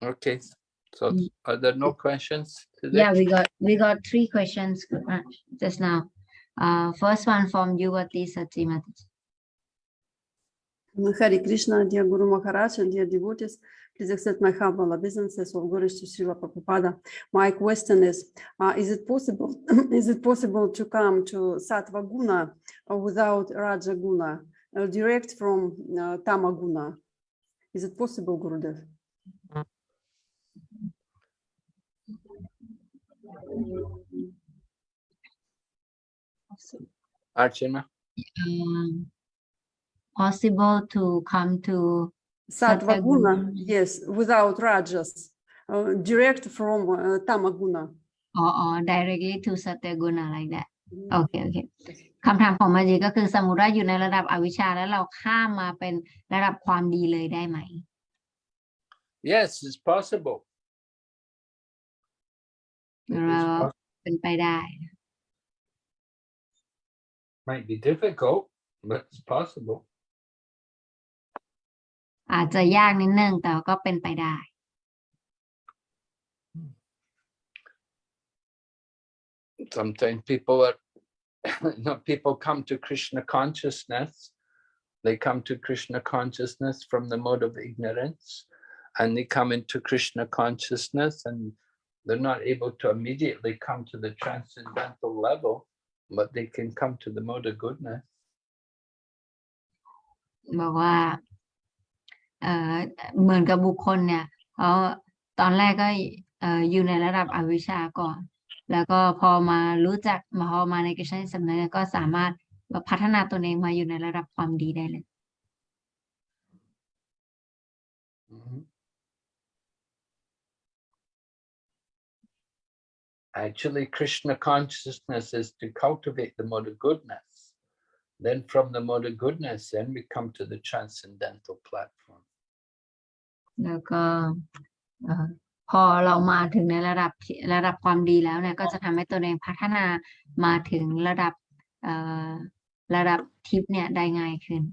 S1: okay. So
S2: Mm.
S1: are there no questions today?
S2: Yeah, we got we got three questions just now. Uh, first one from Yuvati Satimati.
S4: Hare Krishna, dear Guru Maharaj and dear devotees, please accept my humble obeisances of Guru to Srila Prabhupada. My question is, uh, is it possible, is it possible to come to Sattva Guna uh, without Raja Guna, uh, direct from uh, Tama Guna? Is it possible, Gurudev?
S1: Archana?
S2: Um, possible to come to
S4: Sattva
S2: Sattva
S4: Guna,
S2: Guna.
S4: yes, without Rajas, uh, direct from uh, Tama Guna.
S2: or, or directly to Satyaguna like that โอเคโอเคคำถามของมาจีก็คือสมมติว่าอยู่ในระดับอวิชชาแล้วเราข้ามมาเป็นระดับความดีเลยได้ไหม
S1: Yes, it's possible. It is
S2: เรา
S1: pos-
S2: เป็นไปได้
S1: Might be difficult, but it's possible.
S2: อาจจะยากนิดนึงแต่ก็เป็นไปได้
S1: Sometimes people are, no, people come to Krishna consciousness. They come to Krishna consciousness from the mode of ignorance. And they come into Krishna consciousness and they're not able to immediately come to the transcendental level, but they can come to the mode of goodness.
S2: บอกว่า เหมือนกับบุคคลเนี่ยเขาตอนแรกก็อยู่ในระดับอวิชชาก่อน แล้วก็พอมารู้จักมาพอมาในกฤษณสำนึกก็สามารถพัฒนาตนเองมาอยู่ในระดับความดีได้เลย
S1: Actually, Krishna consciousness is to cultivate the mode of goodness. Then from the mode of goodness, then we come to the transcendental platform.
S2: แล้วก็เอ่อพอเรามาถึงในระดับที่ระดับความดีแล้วเนี่ยก็จะทำให้ตัวเองพัฒนามาถึงระดับเอ่อระดับทิพย์เนี่ยได้ง่ายขึ้น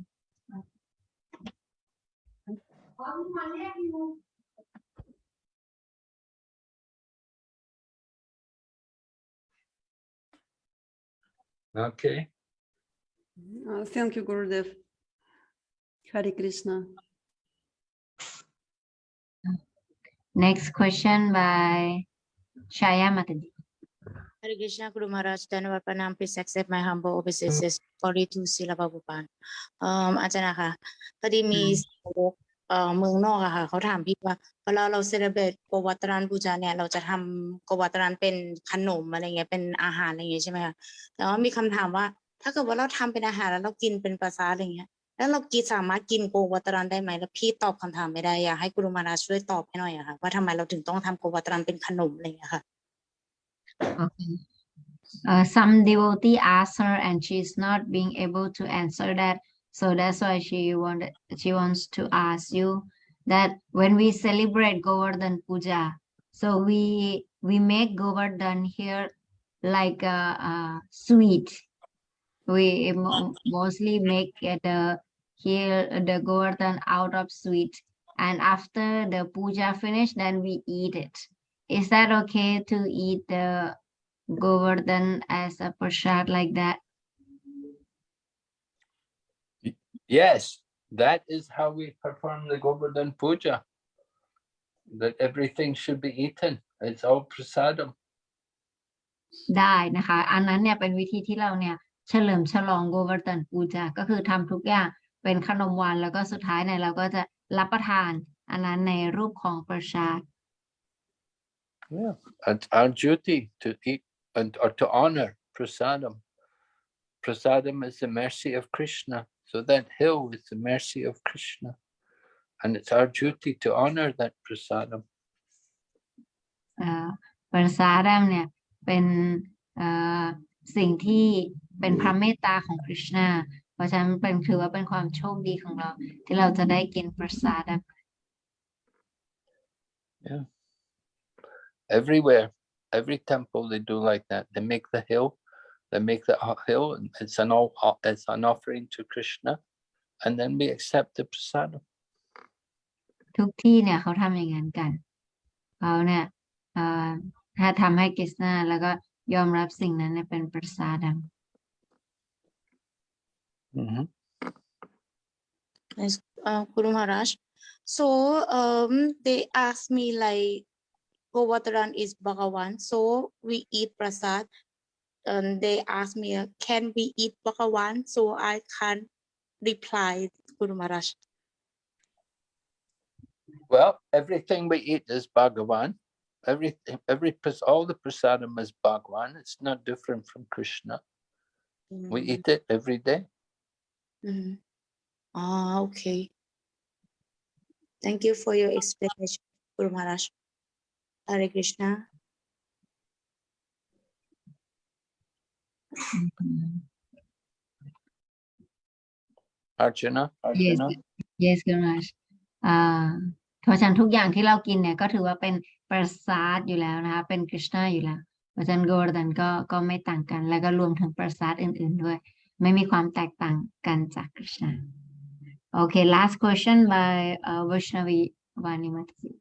S1: Okay,
S4: Uh, thank you, Gurudev. Hare Krishna.
S2: Next question by Shaya Mataji
S5: Hare Krishna Guru Maharaj Dhanavad Pranam please accept my humble obeisances Glory to Srila Prabhupada เอ่ออาจารย์นะคะพอดีมีสาวกเอ่อเมืองนอกอะค่ะเขาถามพี่ว่าเวลาเราเซเลบรตโกวัตรันบูชาเนี่ย เราจะทำโกวัตรันเป็นขนมอะไรเงี้ยเป็นอาหารอะไรเงี้ยใช่ไหมคะแต่ว่ามีคำถามว่า ถ้าเกิดว่าเราทำเป็นอาหารแล้วเรากินเป็นประสาทอะไรเงี้ย แล้วเรากินสามารถกินโกวัตรันได้ไหมแล้วพี่ตอบคำถามไม่ได้อยากให้กุรุมาราช่วยตอบให้หน่อยอะค่ะว่าทำไมเราถึงต้องทำโกวัตรันเป็นขนมอะไรอย่างเงี้ยค่ะ
S2: Okay. Uh, some devotee asked her and she's not being able to answer that. So that's why she wanted she wants to ask you that when we celebrate Govardhan Puja, so we we make Govardhan here like a, a sweet. We mostly make it the here the Govardhan out of sweet. And after the puja finish, then we eat it. Is that okay to eat the Govardhan as a prasad like that?
S1: Yes, that is how we perform the Govardhan Puja. That everything should be eaten. It's all prasadam.
S2: ได้นะคะ อันนั้นเนี่ยเป็นวิธีที่เราเนี่ยเฉลิมฉลอง Govardhan Puja ก็คือทำทุกอย่าง เป็นขนมหวานแล้วก็สุดท้ายเนี่ยเราก็จะรับประทาน อันนั้นในรูปของประชาด
S1: Yeah, it's our duty to eat and or to honor prasadam. Prasadam is the mercy of Krishna. So that hill is the mercy of Krishna. And it's our duty to honor that prasadam.
S2: เอ่อประสาดมเนี่ยเป็นเอ่อสิ่งที่เป็นพระเมตตาของคริชนาเพ ราะฉะนั้นเป็นถือว่าเป็นความโชคดีของเรา ที่เราจะได้กินประสาดม
S1: Everywhere, every temple they do like that. They make the hill, they make the o- hill, and it's an all it's an offering to Krishna, and then we accept the prasadam.
S2: ทุกที่เนี่ยเขาทำอย่างนั้นกันเขาเนี่ยเอ่อถ้าทำให้กฤษณาแล้วก็ยอมรับสิ่งนั้นเนี่ยเป็นประสาดม
S1: Mhm.
S5: Yes, uh, Guru Maharaj. So um, they asked me like, Govardhan is Bhagavan, so we eat prasad. And they asked me, uh, can we eat Bhagavan? So I can't reply, Guru Maharaj.
S1: Well, everything we eat is Bhagavan. Everything, every all the prasadam is Bhagavan. It's not different from Krishna. We
S5: Mm,
S1: eat it every day.
S5: Mhm. Ah, okay. Thank you for your explanation, Guru Maharaj. Hare Krishna.
S1: Arjuna,
S2: Yes,
S1: Arjuna.
S2: yes คุณราชอ่าเพราะฉะนั้นทุกอย่างที่เรากินเนี่ยก็ถือว่าเป็นประสาทอยู่แล้วนะคะ เป็นกฤษณาอยู่แล้ว เพราะฉะนั้นโกวร์ดันก็ก็ไม่ต่างกัน แล้วก็รวมถึงประสาทอื่น ๆด้วย ไม่มีความแตกต่างกันจากกฤษณาโอเค last question by uh, Vaishnavi Vanimati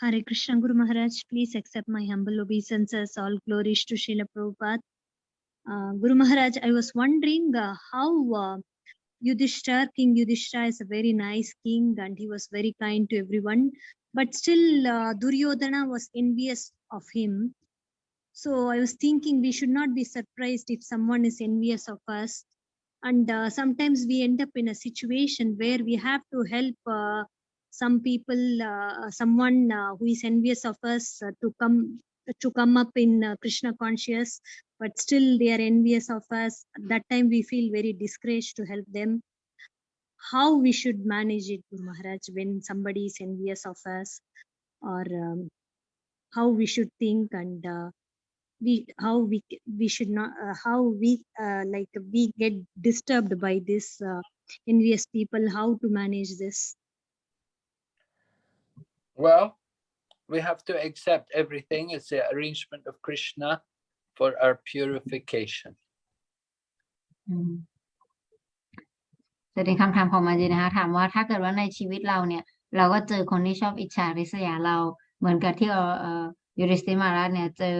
S6: Hare Krishna Guru Maharaj, please accept my humble obeisances. All glories to Srila Prabhupada. Uh, Guru Maharaj, I was wondering uh, how uh, Yudhishthira, King Yudhishthira is a very nice king and he was very kind to everyone. But still, uh, Duryodhana was envious of him. So I was thinking we should not be surprised if someone is envious of us. And uh, sometimes we end up in a situation where we have to help uh, some people, uh, someone uh, who is envious of us uh, to come to come up in uh, Krishna conscious, but still they are envious of us. At that time, we feel very discouraged to help them. How we should manage it, Guru Maharaj, when somebody is envious of us, or um, how we should think and uh, we how we c- we should not uh, how we uh, like we get disturbed by this uh, envious people. How to manage this?
S1: Well, we have to accept everything as the arrangement of Krishna for our purification.
S2: อืมจะเป็นคำถามของมาจีนะคะถามว่าถ้าเกิดว่าในชีวิตเราเนี่ย เราก็เจอคนที่ชอบอิจฉาริษยาเรา เหมือนกับที่เอ่อเอ่อยูริสติมาราชเนี่ย เจอ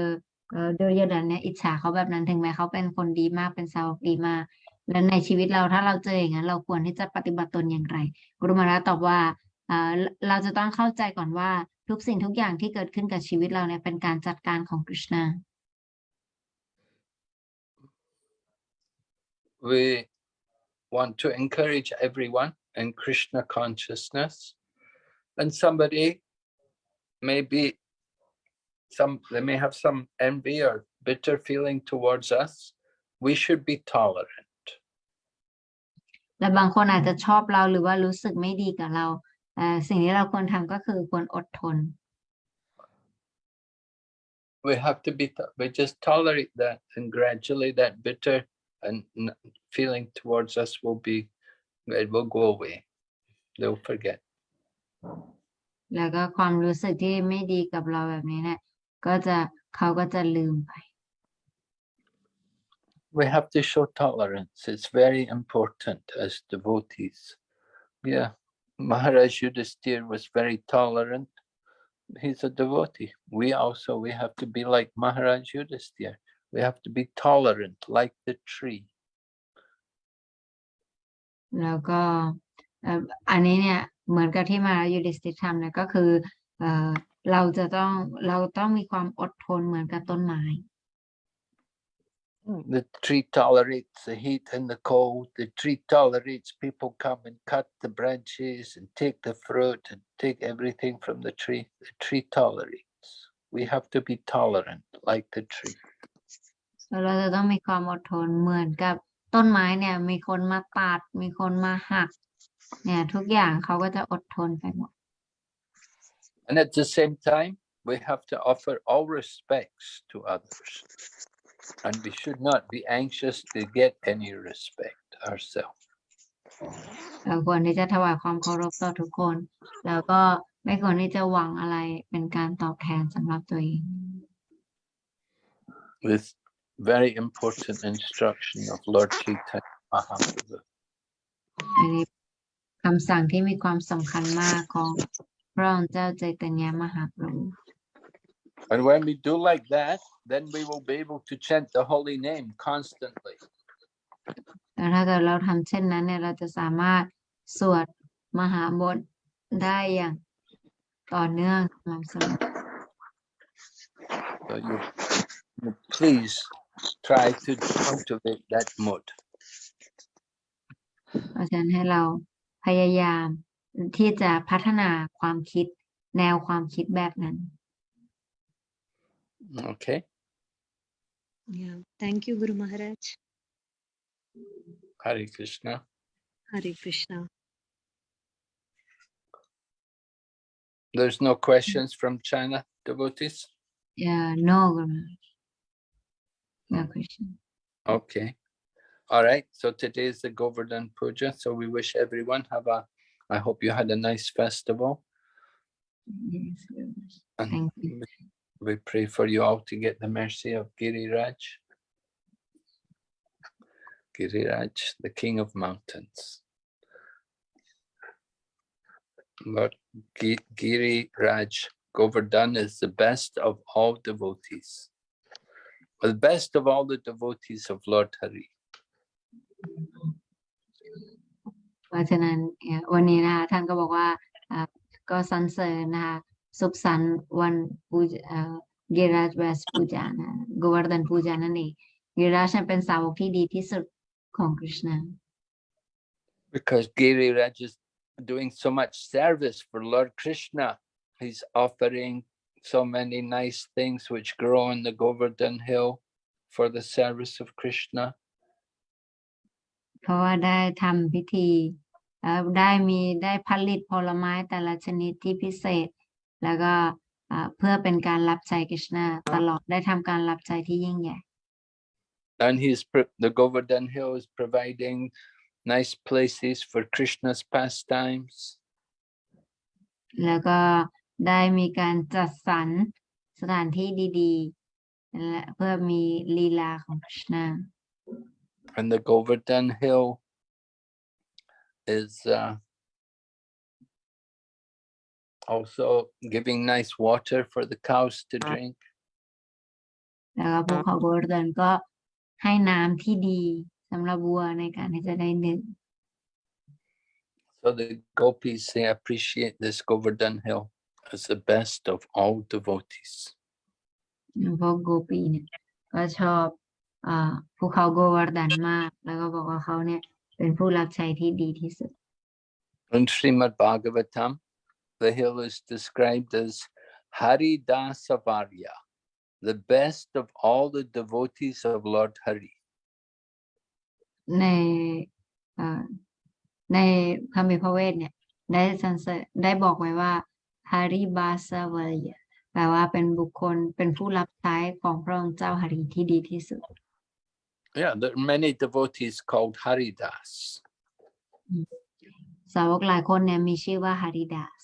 S2: เอ่อดุรยดนเนี่ยอิจฉาเขาแบบนั้นถึงแม้เขาเป็นคนดีมากเป็นสาวดีมากและในชีวิตเราถ้าเราเจออย่างนั้น เราควรที่จะปฏิบัติตนอย่างไรกรุมาราตอบว่าเราเราจะต้องเข้าใจก่อนว่าทุกสิ่งทุกอย่างที่เกิดขึ้นกับชีวิตเราเนี่ยเป็นการจัดการของคริชนา
S1: We want to encourage everyone in Krishna consciousness. And somebody maybe some they may have some envy or bitter feeling towards us. We should be tolerant.
S2: และบางคนอาจจะชอบเราหรือว่ารู้สึกไม่ดีกับเราแต่สิ่งที่เราควรทำก็คือควรอดทน
S1: we have to be to- we just tolerate that and gradually that bitter and n- feeling towards us will be it will go away they'll forget
S2: แล้วก็ความรู้สึกที่ไม่ดีกับเราแบบนี้เนี่ย ก็จะเขาก็จะลืมไป
S1: we have to show tolerance it's very important as devotees yeah maharaj yudhisthira was very tolerant he's a devotee we also we have to be like maharaj yudhisthira we have to be tolerant like the tree
S2: แล้วก็เอ่ออันนี้เนี่ยเหมือนกับที่มายูดิสติทำเนี่ยก็คือ เอ่อเราจะต้องเราต้องมีความอดทนเหมือนกับต้นไม้
S1: The tree tolerates the heat and the cold. The tree tolerates people come and cut the branches and take the fruit and take everything from the tree. The tree tolerates. We have to be tolerant like the tree.
S2: แล้วเราจะต้องมีความอดทนเหมือนกับต้นไม้เนี่ยมีคนมาตัดมีคนมาหักเนี่ยทุกอย่างเขาก็จะอดทนไปหมด
S1: And at the same time, we have to offer all respects to others. And we should not be anxious to get any respect ourselves.
S2: เราควรที่จะถวายความเคารพต่อทุกคน แล้วก็ไม่ควรที่จะหวังอะไรเป็นการตอบแทนสำหรับตัวเอง
S1: With very important instruction of Lord Chaitanya Mahaprabhu.
S2: อันนี้คำสั่งที่มีความสำคัญมากของพ ระองค์เจ้าใจตญามหาประภู
S1: And when we do like that, then we will be able to chant the holy name constantly.
S2: แล้วถ้าเกิดเราทำเช่นนั้นเนี่ยเราจะสามารถสวดมหาบทได้อย่างต่อเนื่องสม่ำเสมอ
S1: So you, you please try to cultivate that mood.
S2: เพราะฉะนั้นให้เราพยายาม ที่จะพัฒนาความคิดแนวความคิดแบบนั้น
S1: Okay.
S6: Yeah. Thank you, Guru Maharaj.
S1: Hare Krishna.
S6: Hare Krishna.
S1: There's no questions from China devotees?
S2: Yeah, no, Guru Maharaj. no question.
S1: Okay. All right. So today is the Govardhan Puja. So we wish everyone have a, I hope you had a nice festival.
S2: Yes, Guru
S1: And
S2: Thank you.
S1: we- pray for you all to get the mercy of Giriraj. Giriraj, the king of mountains. Lord Gi- Giriraj Govardhan is the best of all devotees. The best of all the devotees of Lord Hari. Mm-hmm.
S2: เพราะฉะนั้นเอ่อวันนี้นะคะท่านก็บอกว่าอ่าก็สรรเสริญนะคะสุขสันต์วันปูจเอ่อเกราชเวสปูจานะกวาร์ดันปูจานั่นเองเกราชเนี่ยเป็นสาวกที่ดีที่สุดของคริชนา
S1: Because Giriraj is doing so much service for Lord Krishna. He's offering so many nice things which grow on the Govardhan hill for the service of Krishna.
S2: เพราะว่าได้ทำพิธีเอ่อ ได้มีได้ผลิตผลไม้แต่ละชนิดที่พิเศษ แล้วก็อ่าเพื่อเป็นการรับใช้คริชนาตลอดได้ทำการรับใช้ที่ยิ่งใหญ่
S1: And he's pro- the Govardhan hill is providing nice places for Krishna's pastimes.
S2: แล้วก็ได้มีการจัดสรรสถานที่ดีๆและเพื่อมีลีลาของคริชนา
S1: And the Govardhan hill is uh, also giving nice water for the cows to drink.
S2: แล้วก็ภูเขาโบรเดนก็ให้น้ำที่ดีสำหรับวัวในการที่จะได้ดื่ม
S1: So the gopis, they appreciate this Govardhan hill as the best of all devotees.
S2: พวกโกปีเนี่ยก็ชอบอ่าภูเขาโกวาร์ดันมาก แล้วก็บอกว่าเขาเนี่ย เป็นผู้รับใช้ที่ดีที่สุด
S1: In Srimad Bhagavatam, the hill is described as Hari Dasavarya, the best of all the devotees of Lord Hari.
S2: ในเอ่อในคำพิพระเวทเนี่ยได้สรรเสริญได้บอกไว้ว่าฮาริบาสวารีแปลว่าเป็นบุคคลเป็นผู้รับใช้ของพระองค์เจ้าหารีที่ดีที่สุด
S1: Yeah, there are many devotees called Haridas.
S2: สาวกหลายคนเนี่ยมีชื่อว่า Haridas.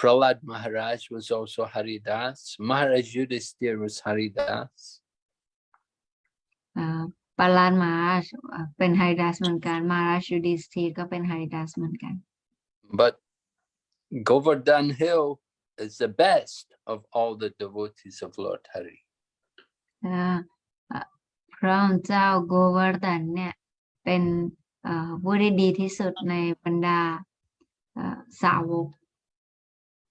S1: Prahlad Maharaj was also Haridas. Maharaj Yudhisthir was Haridas.
S2: Uh, was uh, Haridas เหมือนกัน Maharaj Yudhisthir was Haridas เหมือนกัน
S1: But Govardhan Hill is the best of all the devotees of Lord Hari.
S2: อ่า พระองค์เจ้าโกวาร์ดันเนี่ยเป็นเอ่อผู้ที่ดีที่สุดในบรรดาเอ่อสาวก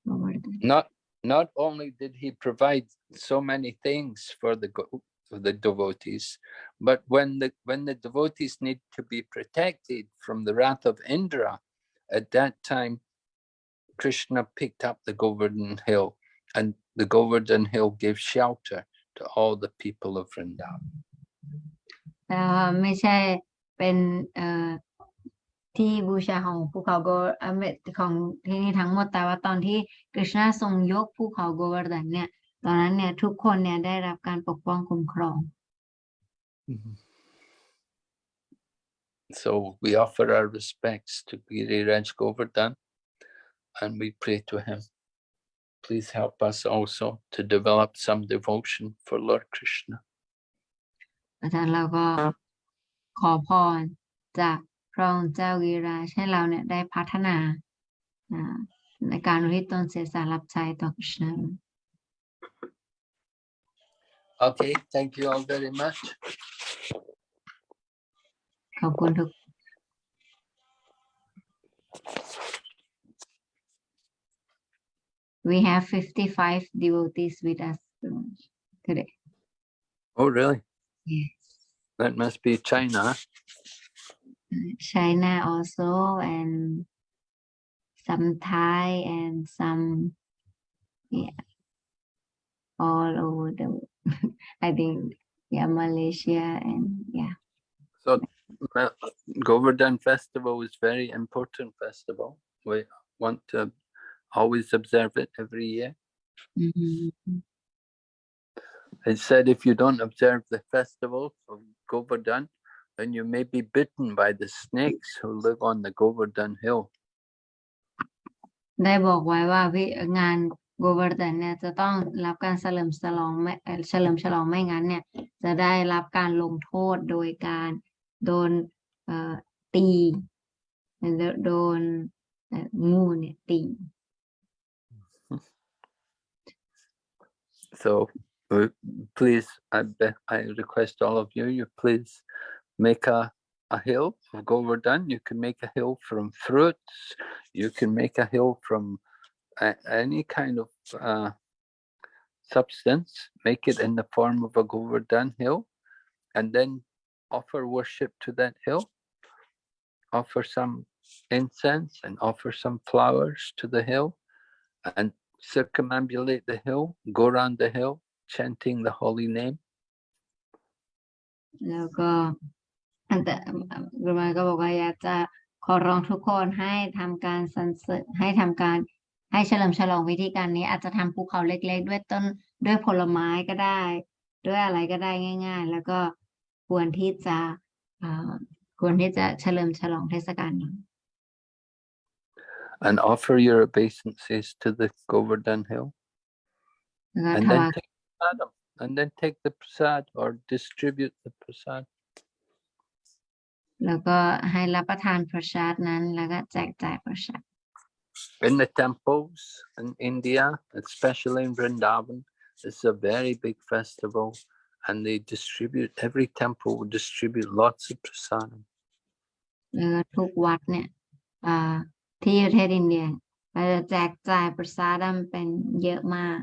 S2: โกวาร์ดัน
S1: Not not only did he provide so many things for the go- for the devotees, but when the when the devotees need to be protected from the wrath of Indra, at that time Krishna picked up the Govardhan Hill, and the Govardhan Hill gave shelter to all the people of Vrindavan.
S2: แต่ไม่ใช่เป็นที่บูชาของภูเขาโกเอ่อไม่ของที่นี่ทั้งหมดแต่ว่าตอนที่กฤษณาทรงยกภูเขาโกวาร์ดันเนี่ย ตอนนั้นเนี่ยทุกคนเนี่ยได้รับการปกป้องคุ้มครอง
S1: So we offer our respects to Giriraj Govardhan and we pray to him. Please help us also to develop some devotion for Lord Krishna.
S2: อาจารย์เราก็ขอพรจากพระองค์เจ้าวีราชให้เราเนี่ยได้พัฒนาอ่าในการอุทิศตนเสียสละรับใช้ต่อกฤษณา
S1: Okay, thank you all very much.
S2: ขอบคุณทุก We have 55 devotees with us today.
S1: Oh, really?
S2: Yes.
S1: That must be China.
S2: China also and some Thai and some yeah all over the world. I think yeah Malaysia and yeah
S1: So Govardhan Festival is very important festival. We want to always observe it every year.
S2: Mhm.
S1: It said if you don't observe the festival of Govardhan, then you may be bitten by the snakes who live on the Govardhan hill.
S2: ได้บอกไว้ว่าวิงานโกวาร์ดันเนี่ยจะต้องรับการเฉลิมฉลองไม่เอ่อเฉลิมฉลองไม่งั้นเนี่ย จะได้รับการลงโทษโดยการโดนเอ่อตีโดโดนเอ่องูเนี่ยตี
S1: So uh, please, I beg, I request all of you, you please make a, a hill of Govardhan. You can make a hill from fruits. You can make a hill from any kind of uh, substance. Make it in the form of a Govardhan hill, and then offer worship to that hill. Offer some incense and offer some flowers to the hill, and circumambulate the hill, go around the hill, chanting the holy name.
S2: แล้วก็อันแต่กุมารก็บอกว่าอยากจะขอร้องทุกคนให้ทำการสรรเสริญให้ทำการให้เฉลิมฉลองวิธีการนี้อาจจะทำภูเขาเล็ก ๆ ด้วยต้นด้วยผลไม้ก็ได้ ด้วยอะไรก็ได้ง่าย ๆ แล้วก็ควรที่จะอ่าควรที่จะเฉลิมฉลองเทศกาลนี้
S1: and offer your obeisances to the Govardhan hill
S2: แล้วก็
S1: and
S2: ถ
S1: then
S2: วาย
S1: take prasadam, and then take the prasad or distribute the prasad.
S2: แล้วก็ให้รับประทานประชาตินั้น แล้วก็แจกจ่ายประชาติ
S1: In the temples in India, especially in Vrindavan, it's a very big festival and they distribute, every temple will distribute lots of prasadam.
S2: แล้วก็ทุกวัดเนี่ย เอ่อที่ประเทศอินเดียเราจะแจกจ่ายประสาดัมเป็นเยอะมาก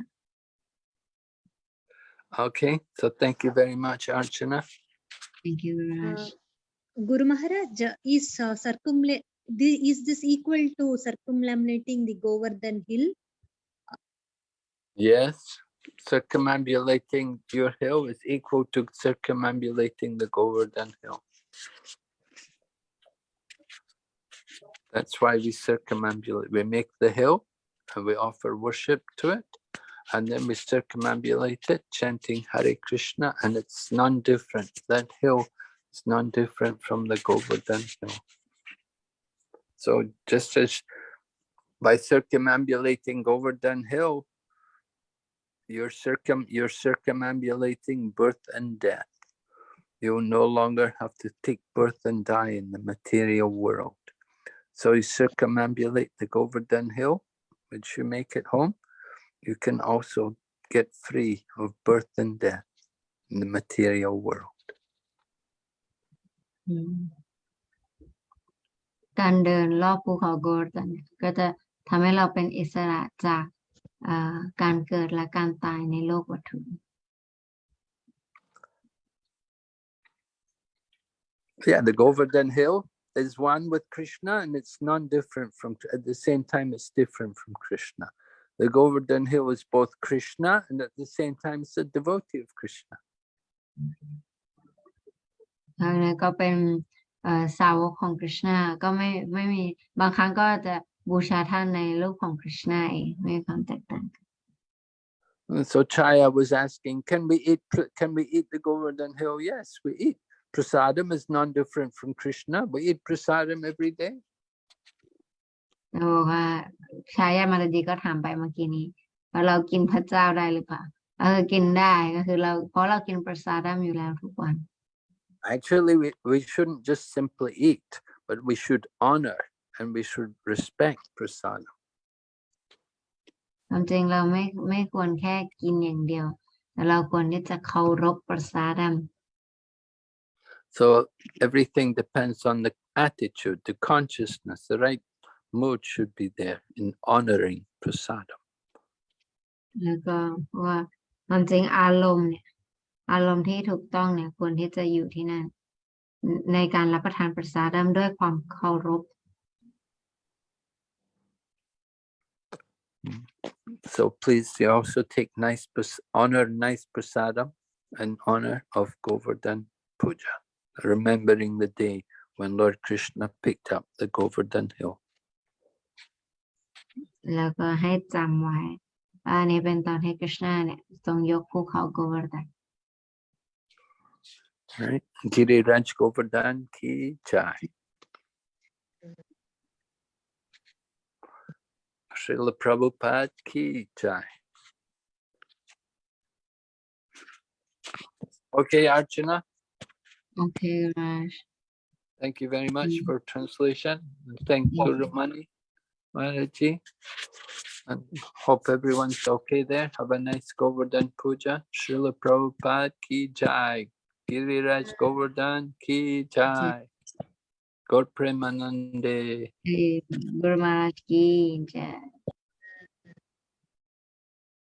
S1: Okay, so thank you very much, Archana.
S2: thank you very
S6: Uh,
S2: much
S6: Guru Maharaj is uh, circumla- the, is this equal to circumambulating the Govardhan hill?
S1: Yes, circumambulating your hill is equal to circumambulating the Govardhan hill. That's why we circumambulate. We make the hill and we offer worship to it. And then we circumambulate it, chanting Hare Krishna, and it's none different. That hill is none different from the Govardhan hill. So just as by circumambulating Govardhan hill, you're circum you're circumambulating birth and death. You'll no longer have to take birth and die in the material world. So you circumambulate the Govardhan hill, which you make at home You can also get free of birth and death in the material world.
S2: อืมการเดินรอบภูเขาโกลดันก็จะทำให้เราเป็นอิสระจากเอ่อการเกิดและการตายในโลกวัตถุ
S1: Yeah, the Govardhan hill is one with Krishna and it's non-different from, at the same time, it's different from Krishna. The Govardhan hill is both Krishna and at the same time, it's a devotee of Krishna.
S2: ทางนั้นก็เป็นเอ่อสาวกของคริชนาก็ไม่ไม่มีบางครั้งก็จะบูชาท่านในรูปของคริชนาเองไม่มีความแตกต่างกัน
S1: And so Chaya was asking, can we eat, pr- can we eat the Govardhan hill? Yes, we eat. Prasadam is non-different from Krishna. We eat prasadam every day.
S2: แล้วบอกว่า ชายามาลดีก็ถามไปเมื่อกี้นี้ว่าเรากินพระเจ้าได้หรือเปล่าเออกินได้ก็คือเราเพราะเรากินประสาดัมอยู่แล้วทุกวัน
S1: Actually, we, we shouldn't just simply eat, but we should honor and we should respect prasadam.
S2: ความจริงเราไม่ไม่ควรแค่กินอย่างเดียวแต่เราควรที่จะเคารพประสาดัม
S1: So everything depends on the attitude, the consciousness, the right mood should be there in honoring prasadam.
S2: แล้วก็เพราะว่าความจริงอารมณ์เนี่ย อารมณ์ที่ถูกต้องเนี่ยควรที่จะอยู่ที่นั่นในในการรับประทานประสาดัมด้วยความเคารพ
S1: So please you also take nice, pras- honor nice prasadam and honor of Govardhan Puja, remembering the day when Lord Krishna picked up the Govardhan hill.
S2: แล้วก็ให้จำไว้ว่าอันนี้เป็นตอนที่กฤษณาเนี่ยทรงยกภูเขาโกวาร์ดัน
S1: Right? Giri Raj Govardhan ki jai. Srila Prabhupada ki jai. Okay, Archana,
S2: โอเคราช
S1: thank you very much
S2: Mm.
S1: for translation. and Thank
S2: Yeah.
S1: Guru Mani, Maharaji. And hope everyone's okay there. Have a nice Govardhan Puja. Srila Prabhupada ki jai. Giriraj Govardhan ki jai. Gaur Premanande.
S2: Guru Maharaj ki jai.